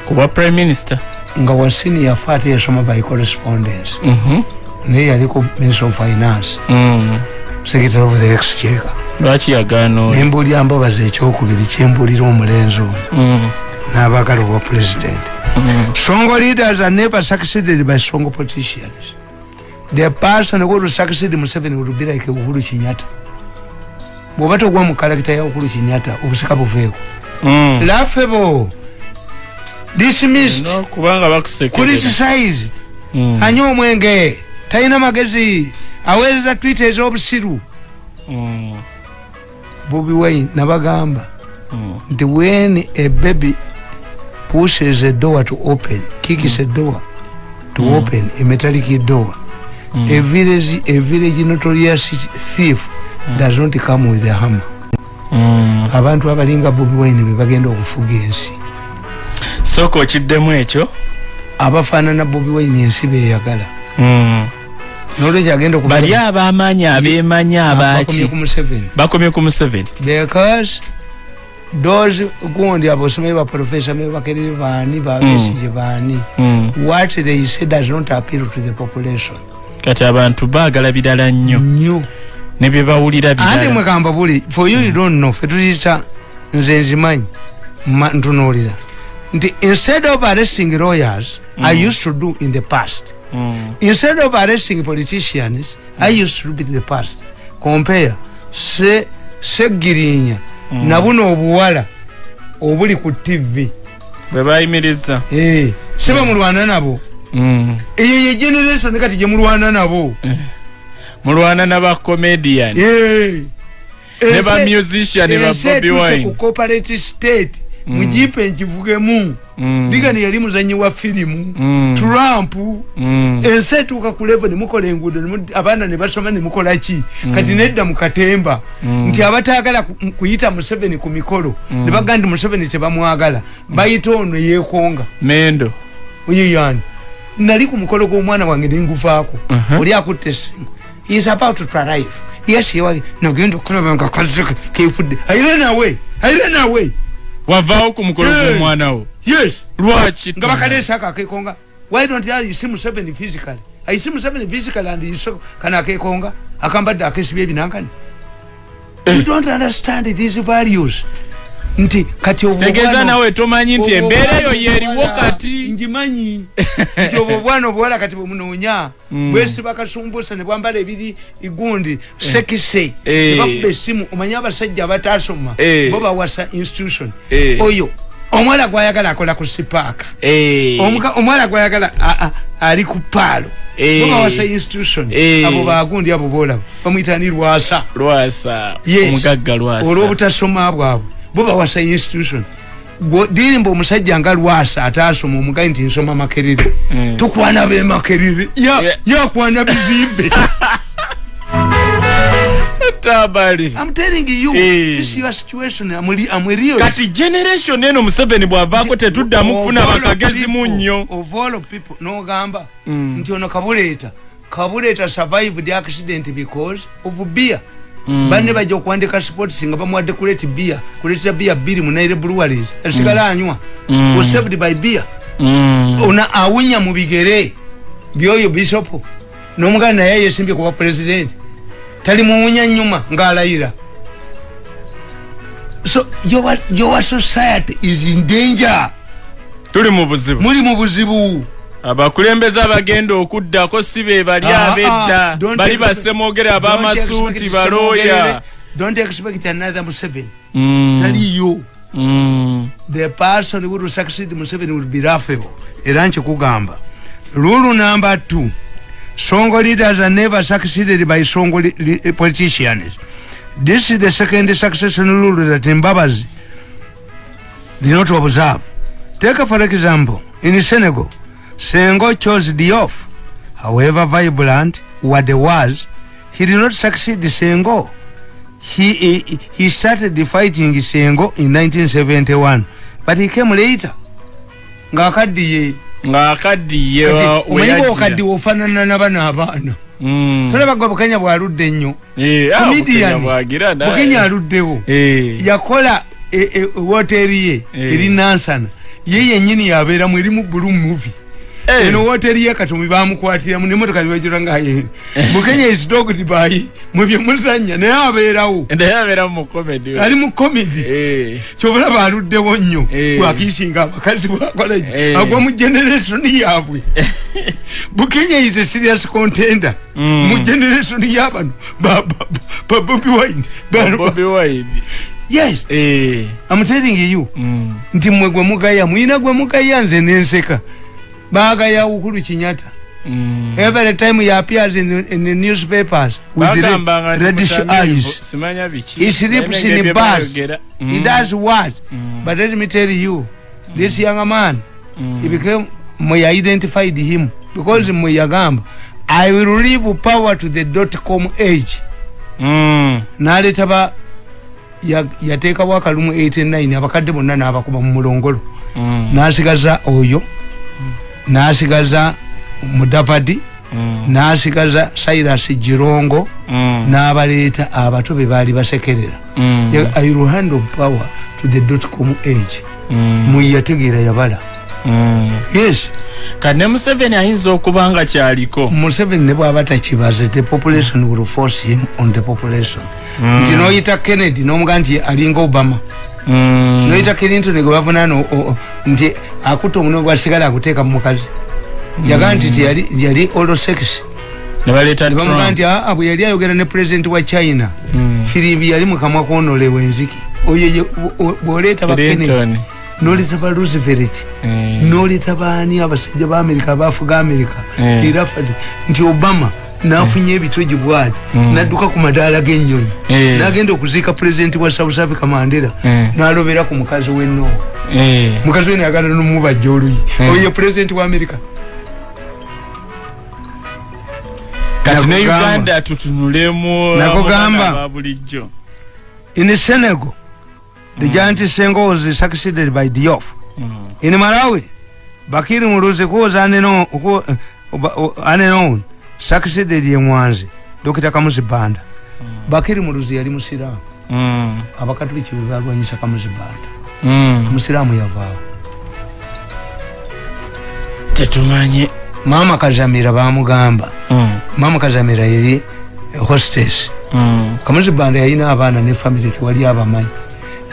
Kuba prime minister. Nga wasini yafa ate yasoma by correspondence. Mhm, naye yaliko minister of finance. Mm. secretary of the exchequer. Lwaki yagaana oyo? Nembulya mbabaza ekyokubiri kyembulira omulenzi ono. Mm, n'abaagala obwa president mm. songo leaders are never succeeded by songo politicians. The person who will succeed museveni will be like uhuru kinyata bwoba togwa mu kalakita ya uhuru kinyata obusika buveeko Mm. laughable dismissed No, kubanga bakusekerera criticized. Mm, anywa omwenge talina magezi aweereza twita ez'obusiru mm, bobi wine nabagamba mm. nti when a baby pushes a door to open. Kicks a door to open. A metallic door a village a village notorious thief. Does not come with a hammer. Mm. abantu abalinga bobi wine be bagenda okufuga ensi. Sooka okiddemu ekyo? Abafaanana bobi wine ensi beyagala Mm. nolwekyo agenda bali abaki? Ku museveni bakomye ku museveni because those gundi abosomayi baprofesa mebakerere baani babesije baani Mm. what they say does not appeal to the population. Kati abantu baagala birala nnyo. Nnyo. Ne bye bawulira ate birala mwekamba buli for you you don't know. Fe tuyita nze nzimanyi ma- ntunuulira. Nti instead of arresting lawyers i used to do in the past. Mm. instead of arresting politicians i used to do in the past. Compare se segirinya na buno obuwala obuli ku tv bwe bayimiriza Eh, sibe mulwana nabo. Mm. eyo ye generation kati gyemulwana nabo. Mulwana n'abacomedian Eh. ne Ense- bamusician ba ense bobi wine. ku cooperative state. Mujipe nkivugemu. Mm. Digani yali muzanyi wa firimu Mm. trump. Mm. ensi etuuka ku levo nemukola enguudo abaana ne basoma nemukola ki? Kati nedda mu katemba. Nti abataagala ku- kuyita museveni ku mikolo ne baga nti museveni tebamwagala. Bayita ono yeekonga mendo. Oyeyani nali ku mukolo gw'omwana wange nenguvaako Mhm. oli akutte essimu. Is about to arrive. Yes yewa nagenda okulaba nga kazi ke- kefudde. Ayire nawe ayire nawe wavaawo ku mukolo Hey. gw'omwana wo. Yes! Lwaki nga bakaleesa ako akekonga. Why don't you see museveni physically? I see museveni physically and you so kana akekonga? Akambadde akesibya ebinankani you don't understand these values nti kati obwo tegeeza bwana- nawe tomanyi nti embeera eyo yeeriwo kati. ngimanyi nti obwo bwana obuwala kati bwemunoonya bwesiba kasumbusa ne bwambala ebiri igundi sekise. Eh. nebakuba essimu omanye abasajja abatasoma Eh. bo bawasa institution. Eh. oyo omwala gwayagala akola ku sipaaka. Eh. Omwala gwayagala a- a- ali ku paalo Eh. bo bawasa institution. Eh. abo bagundi abo boolaba bamwita ni lwasa. Lwasa. Omugagga lwasa. Olw'obutasoma bwabwe bo bawasa institution Bwo- dirimba omusajja nga lwasa ataasoma omugayi nti nsoma makerere Mm. tukwana bemakerere Ya- Yeah. yakwana bizimbe [LAUGHS] tabali I'm telling you Eh. this your situation amuli amwerio kati generation eno museveni bwavaako tetuddamu kufuna bakagezi mu nnyo of all people nogamba Mm. nti ono kabuleeta kabuleeta survived the accident because of beer. Banne bajja okuwandika sports nga bamuwadde kuleti beer kuletera beer bbiri mu naire breweries asigala anywa. Mm. was saved by beer Mm. ona awunya mu bigere. Byoyo bishop. N'omuganda naye yesimbye kuba president. Tali muwunya nyuma ng'alayira. So your, your society is in danger. Tuli mu buzibu. Muli mu buzibu abakulembeze abagenda okuddako si be bali Ah, ah, abedda don't bali Don't ab'amasuuti balooya. Don't expect another museveni. Mm, taliyo mm, the person who will succeed museveni will be laughable era nkikugamba rule number two. Songo leaders are never succeeded by songo li- li- politicians. This is the second succession rule that mbabazi did not observe. Take for example in senegal sengo chose diof however vibrant what was he did not succeed sengo he, he, he started fighting sengo in 1971 but he came later ngaakaddiye ng'akaddiye wa- omanyi weyajjira. bwokaddiwe ofaanana nabano abaana Mm. tolabagwa bukenya bwaludde ennyo Eh, ah, Comedian. Bukenya bwagira naye. bukenya aluddewo Eh, yakola e- e- woteri ye Eh. eri nansana ye yenyini yabeeramu erimu bulu muvi eh, eno woteri ye. Katomi bamukwatiramu nemotoka zibajura ngaye bukenya isdogd bayi mwebyemuzanya naye abeerawo. Naye abeera mu comedy. We. ali mu komedi Eh, kyobulaba aluddewo nnyo. Eh. bwakiisinga abakazi bwakolaki Eh. agwa mu generationi yaabwe. [LAUGHS] Bukenya is a serious contender. Mm. mu generationi yabano ba ba- ba bobi wine. Ba- Bobi Wine. yes. Eh, i'm telling you. Mm, nti mwe gwe mugaya mwina gwe mugaya nze nenseka bagaya ukulu kinyata mm. every time he appears in, in the newspapers with red, nti reddish eyes. He sleeps in bye bars bayogera. he Mm, does what? Mm. but let me tell you this young man mm. he became mwe identified him because mwe yagamba i will leave power to the dot com age. Mm, naleta ba ya- yateekawo akalumu 89 abakadde bonna n'abakuba mu mulongolo. Mm, n'asigaza oyo n'asigaza mudavadi mm, n'asigaza cyrus girongo mm, n'abaleeta abato be baali basekerera. Mm, i will hand of power to the dot com age. Mm, mwe yategeera yabala. Mm. yes. Kati ne museveni ayinza okuba nga kyaliko? Museveni ne bwaba takibaze the population will force him on the population. Mm. nti noyita kennedy nomuga nti alinga obama. Mm, noyita clinton gwe bavunana nti akutta omuno gwasigala aguteeka mu mukazi. Yagaa nti ti yali- yali olosex ne baleeta nebamuga Trump. nti aa bwe yali ayogera ne president wa china. Mm. firimbi yali mukamwa kwonolewa enziki oyo bw'oleeta ba kennedy Clinton. noleeta ba roosevelt noleeta baani abasajja ba amerika abaafuga amerika era fati nti obama nafunye ebitogi bwati nadduka ku madaala g'ennyonyi Eh. nagenda okuziika pulezidenti wa south africa mandela. Eh. nalobera ku mukazi w'ennowa eh, mukazi we nayagala nomubajja oluyi. Eh. oyo pulezidenti wa kati ne Nakugamba. uganda tutunulemu Nakugamba. abaana ba bulijjo. In senegal the giant sengo was succeeded by diof Mm, in malawi bakiri muluzi kuwoza aneno succeeded ye mwanzi. Dokita kamuzi banda bakiri muluzi yali musiraamu mm, abakatuliki bwe balwanyisa kamuzi banda mm. omusiraamu yavaawo. Tetumanyi maama kazamira bamugamba Mm, maama kazamira yali hostes mm, kamuzi banda yalina abaana ne family tewali abamanyi.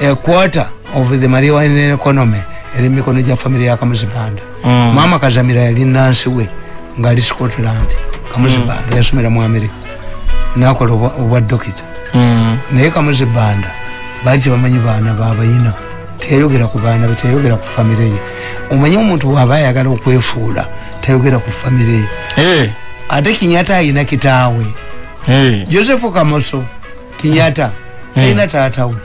A quarter of the marijuana economy eri mikono gya family ya kamuzi banda mm. maama kazamira yali nansi we ngaali scotland kamuzi banda yasomera mu america nakola obwa- dokita Mm, naye kamuzi banda baali tebamanyi baana babayina teyayogera ku baana be teyayogera ku famire ye. Omanyi omuntu bwaba ayagala okwefuula tayogera ku famire ye. Eh, ate kinyata ayina kitaawe. Eh, josefu kamoso kinyata talina taatawe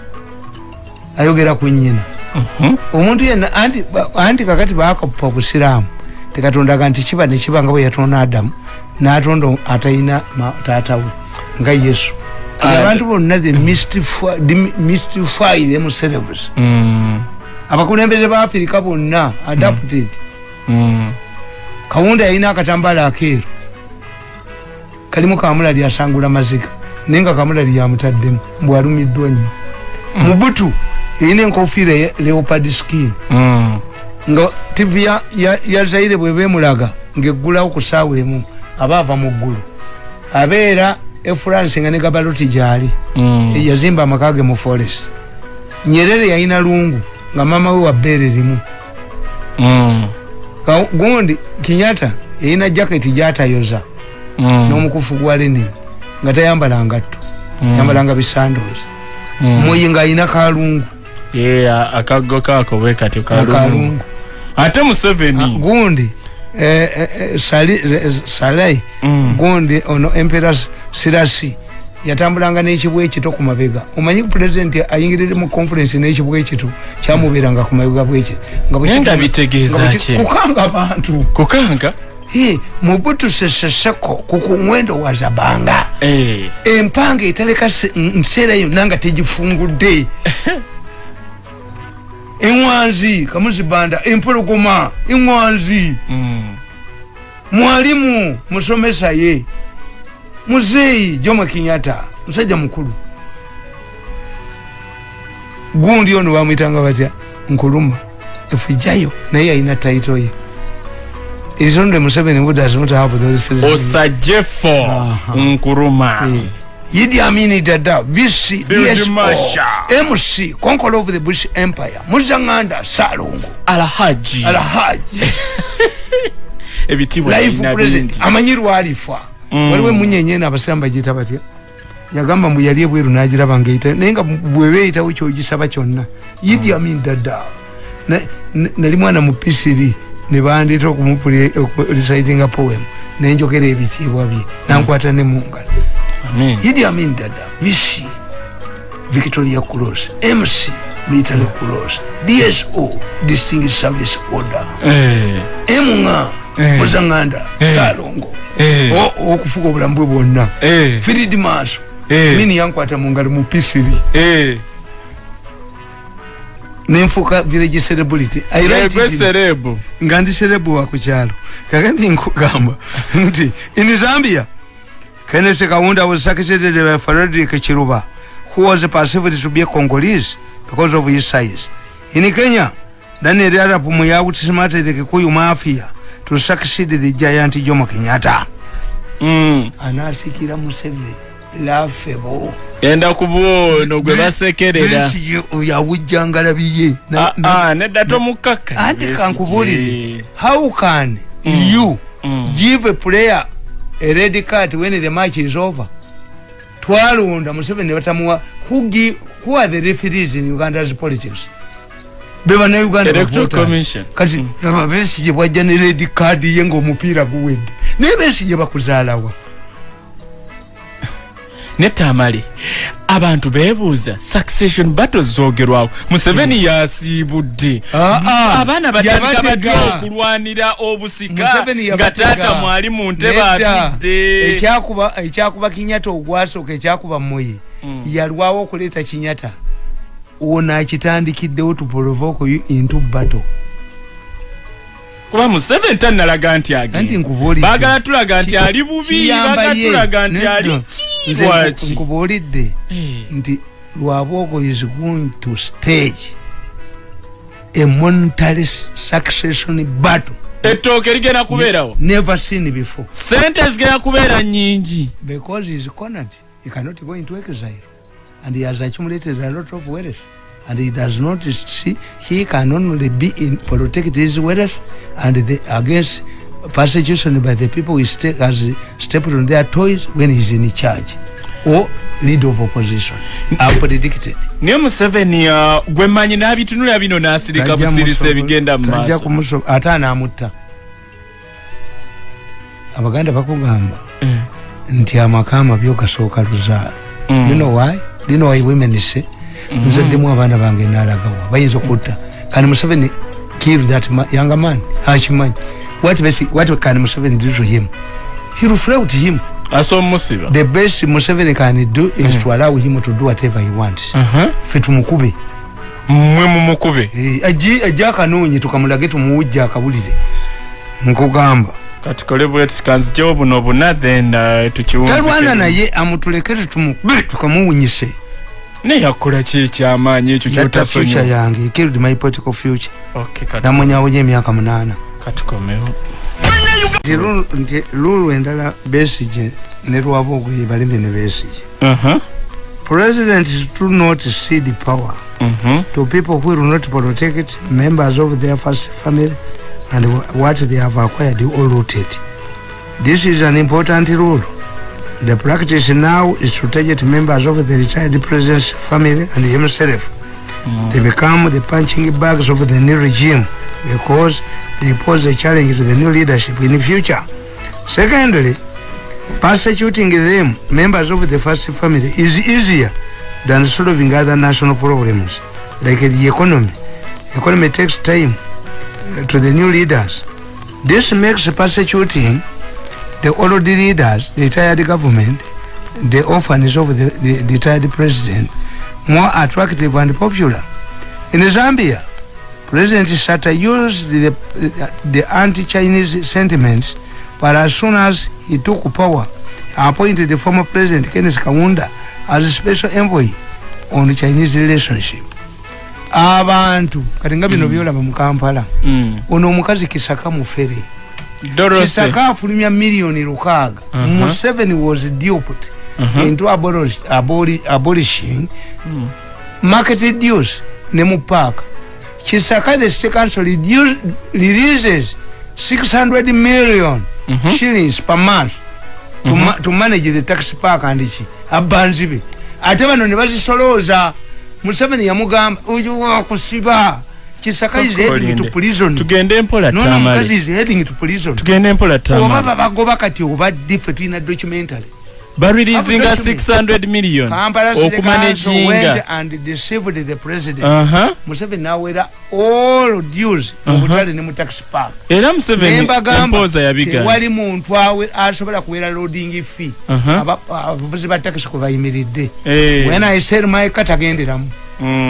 ayogera ku nyina mhm, omuntu yenna anti kakati bakapupa obusiraamu tekatondaga nti kiba nekiba nga bwe yatonda adamu natonda atalina ma- taatawe nga yesu. Abantu bonna the mystify- the mystify themselves mm, abakulembeze ba afirika bonna adapted. Mm, kawunda yalina akatambala akeeru. Kalimu kamula lyasangula maziga naye nga kamula lyamutaddemu bwalumiddwa nnyo. Mubutu erina enkofiira leopard skin. Mm. nga tv ya, zaire bweba emulaga ngaeggulawo ku saawa emu aba ava mu ggulu abeera efrance nga ne gabaloti gyali Mm. yazimba amaka ge mu forest nyerere yalina lungu nga mama we wabbeere limu Mm. Ka- gundi kinyata erina jaketi gyatayoza Mm. n'omukufu gwa lenin nga tayambala ngatto Mm. yambalanga bisandozi Mm. muyi nga alina kalungu Yeah, akaggo kako bwe katyo kalungu akalungu ate museveni gundi salai gundi ono empera sirasi yatambulanga n'ekibwa ekito ku mabega. Omanyi pulezidenti ayingirire mu conference n'ekibwa ekito? Kyamubeeranga ku mabega bwekito Naye nga bitegeeza ki? kukanga bantu. Kukanga? Mubutu seseseko kukumwendo wa zabanga. Eh. empanga etaleka se- nseera yonna nga tegifungudde [LAUGHS] eŋwanzi kamuzibanda empologoma eŋwanzi Mm. mwalimu musomesa ye muzeeyi jomo kinyata musajja mukulu. Gundi ono bamwitanga batya? Nkuluma. Efujayo naye alina taito ye. Isonde museveni budasmutahabuthose osajjefo Aha. nkuruma Idi Amin Dada, VC, DSO, Marshal. MC, conqueror of the British Empire, Muzanganda, Salongo, alhaji Alhaji, [LAUGHS] ebitibwa life birina president, bingi. amanyiru alifa. Mm. Waliwe munyenye na abasamba jita batya. Yagamba mbu yali ebweru n'agiraba ng'eyita naye nga bwe beeyitawo ky'ogisaba kyonna Idi Amin Dada Na- na- nali mwana mu pisiri ne bandeeta okumurecitinga poem nenjogera ebitiibwa bye nankwata ne mu ngalo Amen. Idi Amin Dada, VC, Victoria Cross, MC, Military Cross, DSO, Distinguished Service Order, Eh. MNA, Eh. Muzanganda, Eh. Salongo, Eh. O- okufuga obulamu bwe bwonna, Eh. Firid Maaso, Eh. mini yankwata mu ngalo mu pisiri, Eh. nenfuuka village celebrity. I write Egwe it. in- serebu nga ndi serebu wa kukyalo kakati nkugamba. Nti in zambia kenneth kaunda was secretary by frederick chiruba who was perceived to be a congolese because of his size. In kenya daniel arap muyagu tismated the kikuyu mafia to succeed the giant jomo kenyatta. Mm. anasikira museveni lafebo enda ku bwono gwe basekerera yawujjangala biye Ah, ah, nedda tomukaka anti kankubulire how can Mm. you Mm. give a player a red card when the match is over. Twalonda museveni batamuwa who, give, who are the referees in uganda's politics? Bebanauganda Electoral Commission. kati laba besije bwajja ne red card ye ngaomupiira guwedde. Naye besije bakuzaalawa netamale abantu bebuuza succession battle zogerwako museveni yasiibudde. Ah, ah, abaana batandika batya okulwanira obusika. Nga taata mwali mu ntebe atudde. Ekyakuba kinyata ogwasooka ekyakuba moye Mm. yalwawo okuleeta kinyata ono akitandikiddewo to provoke you into battle kuba museveni tannalaga nti anti agenda nkubuulidde. Baagala tulaga nti ali bubi baagala tulaga nti ali Nze kiwaki nkubuulidde nti lwabwogo is going to stage a monetary succession battle. Ettooke ligenda kubeerawo? Never seen before. Sente zigenda kubeera nyingi because he is cornered he cannot go into exile. And he has accumulated a lot of wealth and he does not see he can only be in protect his wealth and the, against persecution by the people he sta- has stepped on their toys when he's in charge or leader of opposition. Are predicted. Naye museveni uh, gwe mmanyi n'abitunula bino n'asirika Tajja busirisa musobo- ebigenda mu tajja maaso. Kumuso- ate anaamutta abaganda bakugamba Mm. nti amaka amabyo gasooka luzaala. Mm. you know why? You know why women say nzeddemu abaana bange nalagawa bayinza okutta kani museveni kill that ma, younger man akimanyi what, what can museveni do to him. He reflect him. Asa omusiba the best museveni can do is to allow him to do whatever he wants. Fe tumukube mmwe mumukube ajje akanoonye tukamulage tumuwujja akabulire nkugamba. Katukole bweti kanzijewo buno buna then uh, talwana naye amutulekere tumukube tukamuwunyise naye yakola ki ekyamaanyi ekyo kyotasonyiwa yange killed my political future Okay, kati- namunyawonya emyaka munaana katikomewo nti Lulu- endala besige ne lwaba okuye baleme ne besige Mhm. president do not cede power Mhm. to people who will not protect members of their first family and wh- what they have acquired or looted. This is an important rule. The practice now is to target members of the retired president's family and himself. They become the punching bags of the new regime because they pose a challenge to the new leadership in the future. Secondly, persecuting them, members of the first family, is easier than solving other national problems like the economy. Economy takes time uh, to the new leaders. This makes persecuting the old leaders, the retired government, the orphans of the, the, the retired president more attractive and popular. In Zambia, President Sata used the, the anti-Chinese sentiments, but as soon as he took power, appointed the former President Kenneth Kaunda as a special envoy on Chinese relationship. abantu kati nga bino byolaba mu kampala Mm. ono omukazi kisaka mufere kisaka afulumya miliyoni lukaaga. Uh-huh. museveni was duped Uh-huh. into abolish, aboli, abolishing market dues ne mu park. Kisaka the council reduce, releases 600 million Mhm. shillings per month to, ma, to manage the tax park and ki abanzi be. Ate bano ne bazisolooza. Museveni yamugamba oyo wakusiba kisaka is heading to Sokolinde. prison. Tugende mpola no no mukazi tamale. Is heading to prison. Tugende mpola oba tamale. babagoba kati oba diffe tulina documentary. Barilizinga Abu document. 600 million. Kampala city council went okumanejinga and deceived the president. Aha. Museveni nawera all dues. Mubutale ne mu tax park. Era museveni nembagamba empooza yabiga tewali muntu awe asobola kuwera loading fee. Aba- abavuzi ba tax kwe bayimiridde when i said mike tagenderamu Mm.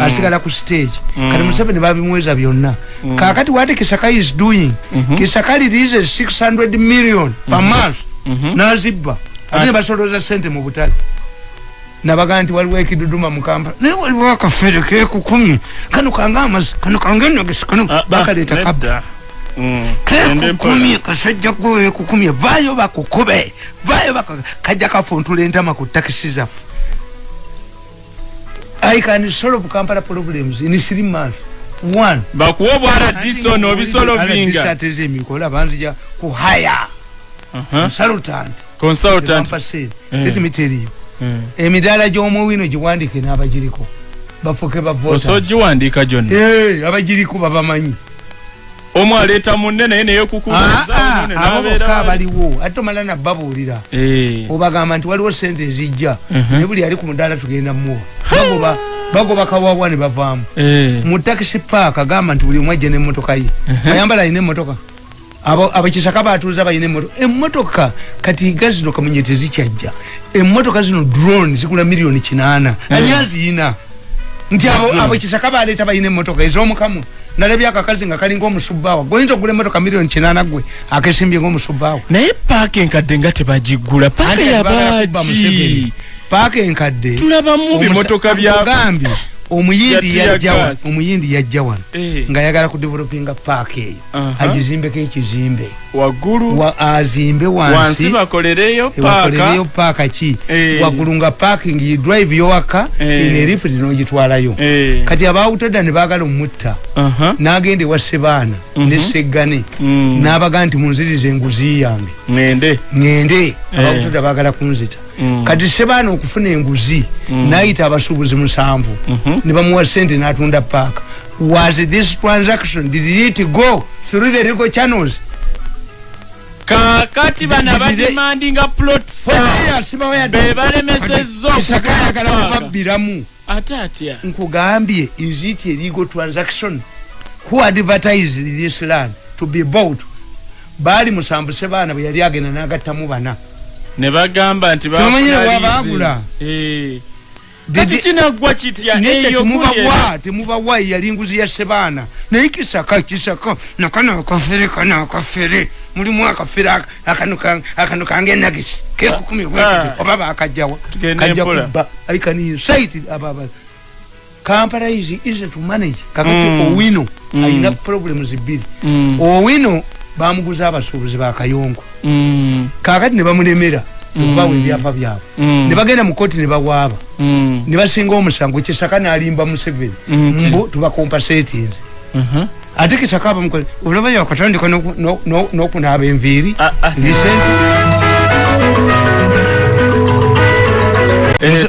Asigala ku stage. Mm. kati museveni babimweza byonna. Kakati wati kisaka is doing Mhm. kisaka releases 600 million per month. Mhm. nazibba. Ate ne basoloza sente mu butale. Nabaga nti waliwo ekiduduma mu kampala. Naye waliwo akafere kekukumye kano kange amazzi kano kange enogesi kano Ah, ah, bakaleeta nedda. Mm. Kekukumye kasajja gwekukumye vaayo bakukube. Vaayo baka- kajja kafuntula entama ku takisi zaffe i can solve kampala problems in three months. One. Bakuwa obwara disono obisolo binga. ateza emikola banzija ku haya. Aha. consultant. Consultant. Eh. let me tell you. Mm. emidaala gy'omuwino giwandike n'abagiriko bafuke bavota osogiwandiika gyonna Eh, abagiriko babamanyi omu aleeta munne naye neyekukuliza abo bokka abaliwo ate tomala nabbabuulira Eh. obagamba nti waliwo sente ezijja. Mhm. ne buli ali ku mudaala tugenda muwa bagoba bagoba kawawa ne bavaamu. Mu takisi paaka agamba nti buli omu ajja n'emmotoka ye. Ayambala alina emmotoka. Abo- abakisaka batuuza balina emmotoka. Emmotoka kati ga zino kamunye tezikyajja emmotoka zino drone zigula miliyoni kinaana. Ani aziyina? Nti abo abo kisaka baleeta balina emmotoka. Ez'omukamu nalabye akakazi nga kalinga omusubbaawa goyinza okugula emmotoka miliyoni kinaana gwe akesimbye ngaomusubbaawa naye paaka enkadde nga tebagigula paaka Anti bagala kubba yabaaki Museveni. paaka enkadde? Tulabamu bimotoka bya gambye omuyindi Ya yajja wano tear gas. omuyindi yajja wano Eh. ng'ayagala kudevelopinga paaka eyo. Agizimbeko ekizimbe waggulu? Wa- azimbe wansi. Bakolereyo paaka. ki? Eh. waggulu nga parking you drive yowaka Eh. inerifudi n'ogitwalayo Eh. kati abawutedda ne baagala omutta. N'agenda ewa sebaana ne seggane Mm. n'abaga nti munziriza enguzi yange. Ngende ngende abawutedda baagala kunzita. Kati sebaana okufuna enguzi n'ayita abasuubuzi musanvu. Mhm. ne bamuwa sente n'atunda paaka. Was this transaction? Did it go through the legal channels? Kakati bano abadimandinga plots be balemesezza kisakayagala okupaaka kubabbiramu ate atya nkugambye is it a legal transaction? Who advertised this land to be bought? Baali musanvu sebaana bwe yali agenda n'agattamu bana ne bagamba nti leases. Eh. Kati kinaggwa kitya eyo temubawa temubawa yali nguzi ya sebaana naye kisaka kisaka nakano akafere kano akafere mulimu akafere aka- akano ka- akano kange nagisi kekukumi Ah. oba bakajjawa kajja kubba aikani site ababa kampala is easy to manage kakati Mm. owino Mm. alina problems bbiri Mm. owino bamuguza abasuubuzi bakayongo Mm. kakati ne bamulemera okubawa ebyapa byabwe Mm. ne bagenda mu kooti ne bawaaba Mm. ne basinga omusango kisaka nalimba museveni Mm, mbu tubakompasetinze Mhm. ate kisaka bamukole oluvanyuma katandika n'oku- no- no- n'okunaaba enviiri Ah, ah. lisenti Eh,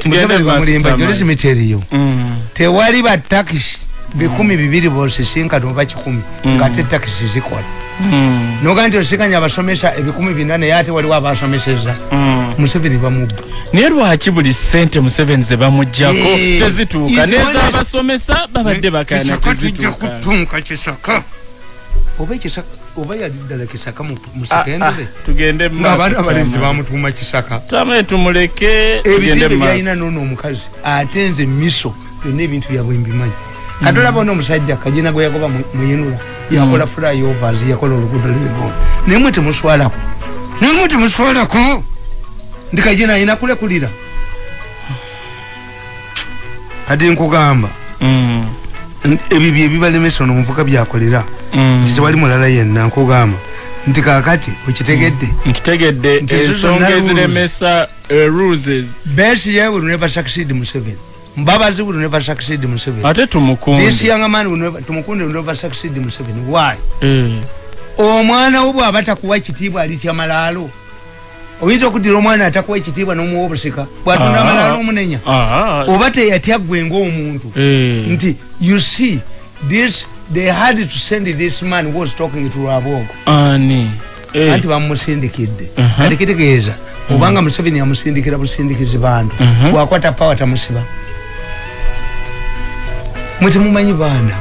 Mm. tewali batakisi bikumi bibiri bosisinkana oba kikumi Mm. ngaate takisi zikola Mm. Noga nti osinkanya abasomesa ebikumi bina naye ate waliwo abasomeseza. Mm. museveni bamubba naye lwaki buli sente museveni ze bamugjako Eh, tezituuka? nezabasomesa babadde Kisaka tujja tezituuka kisaka. Oba ekisaka oba yali ddala kisaka mu- mu Ah, ah, tugende ngaabaana abalenzi mumaaso bamutuuma kisaka. Tame tumuleke ebizimbe byalina noono omukazi ate nze miso byonna ebintu byabwe mbimanyi katolaba n'omusajja kagina gwe yagoba mu- muyinula yakola flyovers yakola oluguudo lwegoona naye mwe temuswalako naye mwe temuswalako ndi kagina ayina kulekulira. Kati nkugamba Mm. ebyo byebibalemesa ono omuvuka byakolera Mm. nti tewali mulala yenna nkugamba. Nti kakati okitegedde. Nkitegedde Nti ensonga eziremesa eh, rules. Besiye will never succeed museveni mbabazi will never succeed museveni. Ate this tumukunde young man will never tumukunde will never succeed museveni. Why? Eh. omwana wo bwaba takuwa ekitiibwa alitya malaalo oyinza okuddira omwana atakuwa ekitiibwa n'omuwa obusika? Bwatunda Ah. amalaalo omunenya? Ah, oba teyatya gwe ngaomuntu eh. nti you see this they had to send this man who was talking to rabogo ani? Eh. anti bamusindikidde. Mhm. kati kitegeeza. Obanga museveni amusindikira busindikizi bantu. Mhm. bwakwata pawa tamusiba mwe temumanyi baana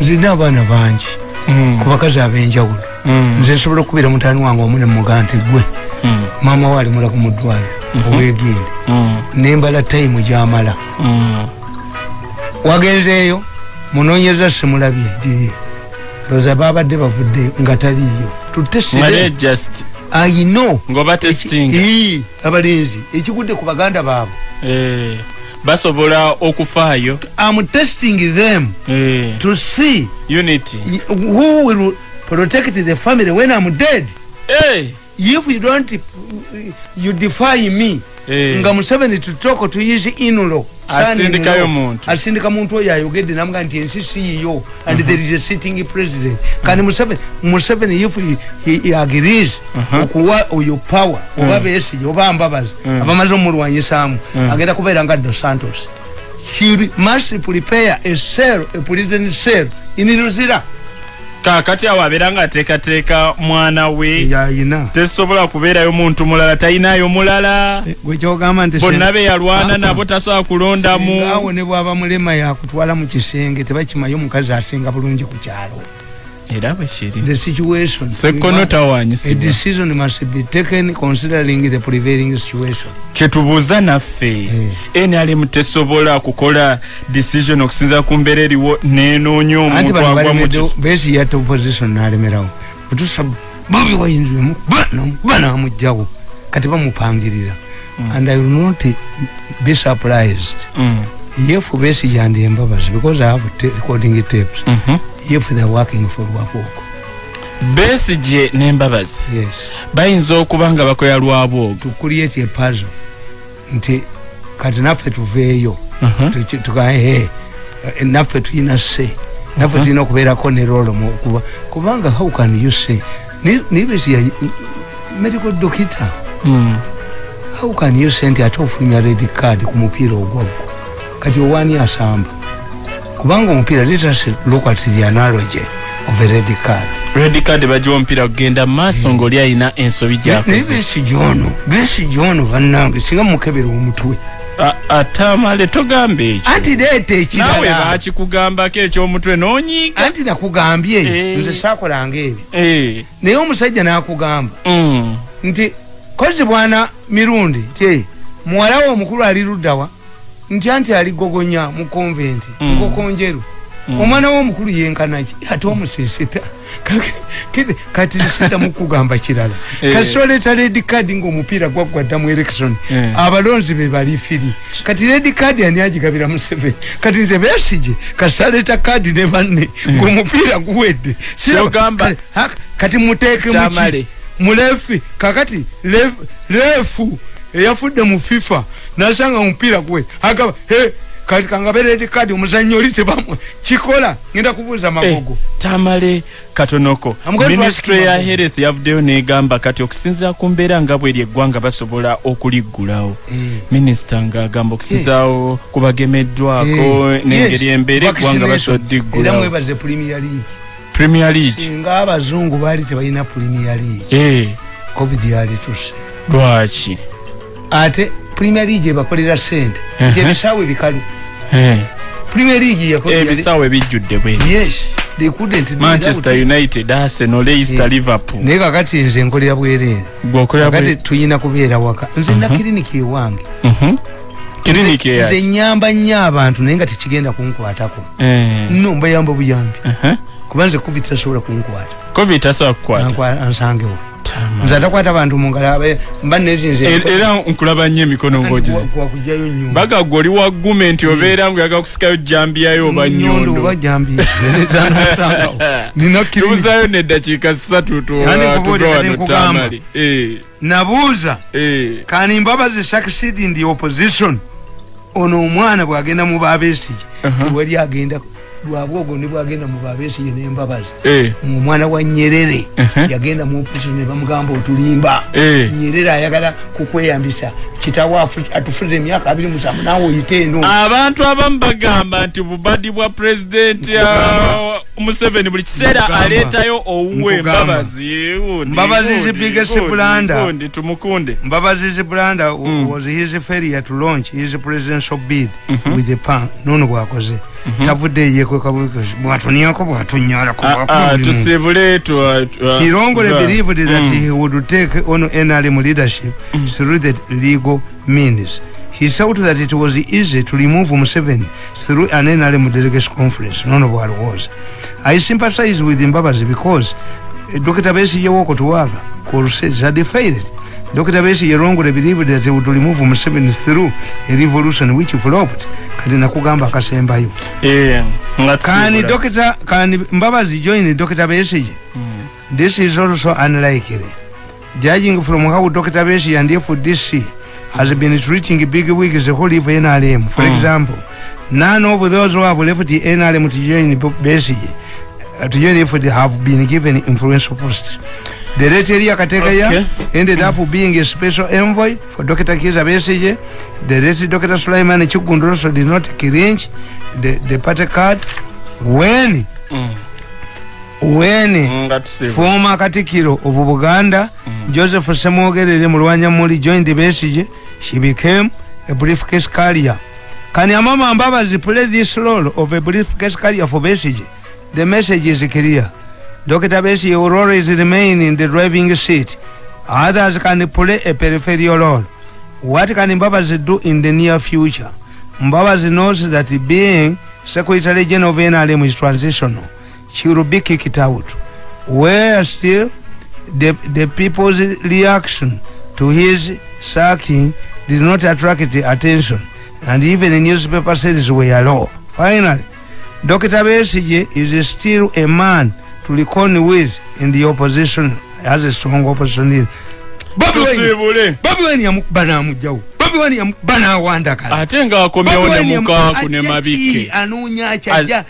nzirina abaana bangi. Mm. ku bakazi ab'enjawulo. Mm. nze nsobola okukubira mutaani wange omu nemuga nti gwe Mm. maama we alimula ku muddwaliro owegende Mm. nembala tayimu gyamala. Wagenzeeyo munonyereza simulabye ndiye loza babadde bavudde nga taliyo tutesire ayino abalinzi ekigudde ku baganda baabwe. Eh basobola okufaayo. Am testing them eh. to see unity. who will protect the family when i'm dead. Eh. If you don't you defy me nga museveni tutoko tuyizi inulo Asindikayo muntu. asindika muntu oyo ayogedde namuga nti ensi siyiyo and there is a sitting president kandi museveni if he, agrees Mhm. okuwa oyo power oba besigye oba mbabazi Mm. abamaze omulwanyisaamu Mm. agenda kubeera nga dos santos she must prepare a cell a prison cell in luzira kakati awo abeera ng'ateekateeka mwana we. Yayina. Tesobola kubeerayo muntu mulala talinayo mulala. Nti bonna be yalwana Ah, nabo tasobola kulondamu. Awo ne bwaba mulema yakutwala mu kisenge tebakimaye omukazi asinga bulungi ku kyalo era bwe kiri. The situation. Sekkono a tawanyisibwa. decision must be taken considering the prevailing situation. Kyetubuuza naffe nrm tesobola kukola decision okusinza ku mbeera eriwo nenoonya omuntu agwa mu besi yatta opposition nalemerawo. Otusa bobi wayinziremu ba namugjawo kati bamupangirira. And i will not be surprised. Mm, if besi yandi embabazi because i have recording tapes. Mhm. if besigye n'embabazi yes. Bayinza okuba nga bakola lwabwogo nti kati naffe tuveeyo. Mhm. Tuki- tugae naffe tulina se. Naffe tulina okubeerako ne rolo mukuba kubanga how can you say? Nibesi ya medical doctor. Mm, how can you say nti ate ofulumya red card ku mupiira ogwagwo kati owani asamba kubanga omupiira let us look at the analogy of a red card. Red card bagiwa omupiira kugenda maaso ngaoli alina ensobi naye gyakoze. Besi gyono besi gyono bannange singa mukebera omutwe. A- ate amale togambe ekyo. Anti leeta ekirala. Bakikugambako ekyomutwe n'onyiiga anti nakugambye Eh. nze saakolanga ebyo. Eh, naye omusajja nakugamba. Mm, nti kozi bwana mirundi ti muwala we omukulu ali luddawa nti anti ali gogonya mu konventi Mm. nkokonjeru Mm. omwana we omukulu yenkanaki ate omusisita kati sida mukugamba kirala. [LAUGHS] Eh. kasoleta redi kadi ngaomupiira gwaggwadda mu election. Eh. abalonzi be bali firi. Kati redi kadi ani agigabira museveni kati nze besige kasaleta kadi ne banne ngaomupiira guwedde. Kati- muteeke muki mulefi kakati lef- lefu eyafudde mu fifa nasanga omupiira gwe. Agaba he kati kangabereri kadi omuzanyo oli tebamwe kikola ngenda kubuuza Eh, magogo. Tamale katonoko ministry ya health yavuddeyo negamba kati okusinzira ku mbeera nga bweri eggwanga basobola okuliggulawo. Eh. minisita ng'agamba okusinzaawo ku bagemeddwako Eh, n'engeri yes, embeera eggwanga vaccination. basobola era ddiggulawo mwebaze premier league. Premier league? Singa abazungu baali tebalina premier league. Eh, covid yali tuse lwaki? Ate premier league ebakolera sente nti Mhm. ebisaawe bikalu Eh, premier league yakolera. ebisaawe bijjudde yes they couldn't manchester united arsenal leicester Eh. liverpool. naye kakati nze nkolera bwereere kakati tuyina kubeera waka. Nze na kiriniki ewange. Kiriniki nze eyaki nyamba nnyo abantu naye nga tekigenda kunkwatako. Eh, no mbayamba buyambi uh-huh. kuba nze covid tasobola kunkwata. Covid tasobola kukwata. Ansangewo. Nze atakwata abantu mungalo abe- mba nezinze Er- era nkulaba nnyo emikono ngaogize kwakugjayo nyundo baga gwe oli wagume nti obeera ngu yaga kusikayo jambiyayo oba nyondo oba nyondo jambi zansangawo nina kiriniki tubuzaayo neddakiika ssatu tu- Yani tuve kubuulira wano nkugamba. tamali Eh, nabuuza eh. kani mbabazi succeed in the opposition. Ono omwana bwagenda mu babesige Aha. tewali agenda lwabwogo ne bwagenda mu babesige nembabazi Eh, omwana wa nyerere yagenda mu opposition ne bamugamba otulimba. Eh. nyerere ayagala kukweyambisa kitawo afu- atufulire emyaka abiri musanvu naawe oyite eno. Abantu abamu bagamba nti bubadi bwa pulezidenti museveni buli kiseera aleetayo owuwe mbabazi. Mbabazi is biggest blunder. tumukunde. Mbabazi branda was his failure to launch his presidential bid with the pan nono bwakoze tavudde yekwekwatuniako bwatunyalako Ah, ah, tusibule tu- tu- Kirongole believed that Mm. he would take on NRM leadership through the legal means. He thought that it was easy to remove Museveni through an NRM delegation conference. None of what was. I sympathize with Mbabazi because uh, Dr. Besigye walked to work. Crusades had failed. Dr. Besigye wrongly believed that he would remove Museveni through a revolution which flopped. Kati nakugamba akasembayo. Eh, Kani. Dr. Kani Mbabazi joined Dr. Besigye. This is also unlikely. Judging from how Dr. Beshi and FDC has been treating big wigs who leave NRM, for Mm. example, none of those who have left the NRM to join Beshi, uh, to join FD have been given influential posts. The late Elia Kategaya Okay. ended up being a special envoy for Dr. Kiza Besigye. The late Dr. Sulaiman Chukundu also did not cringe the, the party card when Mm. when tusibula. former katikiro of buganda joseph semwogerere mulwanyamuli joined besige she became a briefcase carrier can amama mbabazi play this role of a briefcase carrier for besige the message is clear dr besige will always remain in the driving seat others can play a peripheral role what can mbabazi do in the near future mbabazi knows that being secretary general of nrm is transitional she will be kicked out where still the, the people's reaction to his sacking did not attract the attention and even the newspaper sales were low. Finally, Dr. Besige is still a man to reckon with in the opposition as a strong opposition leader. Bobby Wine, tusibule Bobby Wine yamukuba n'amugyawo. Bobby Wine yamukuba n'awandakala. ate ngaakomyewo ne mukaaku ne mabike anoonya kyajja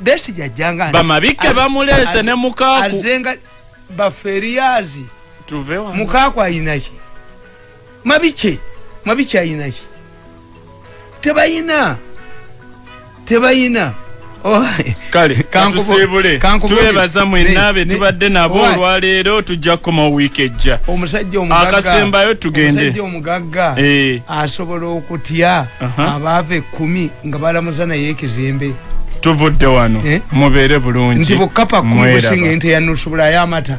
besige ajjanga bamabike bamuleese ne mukaaku azenga baferiyazi tuve wano. mukaaku ayinaki mabike mabike ayinaki tebayina tebayina Oh, kale Kankubo- twebaza mwenna be tubadde nabo olwaleero tujja kukoma wiiki ejja. Akasembayo tugende. omugagga Eh, asobola okutya abaava ekkumi nga balamuza naye ekizimbe. Tuvudde wano. Eh? mubeere bulungi. Nti Mweraba. businga ente yanusubulayo amata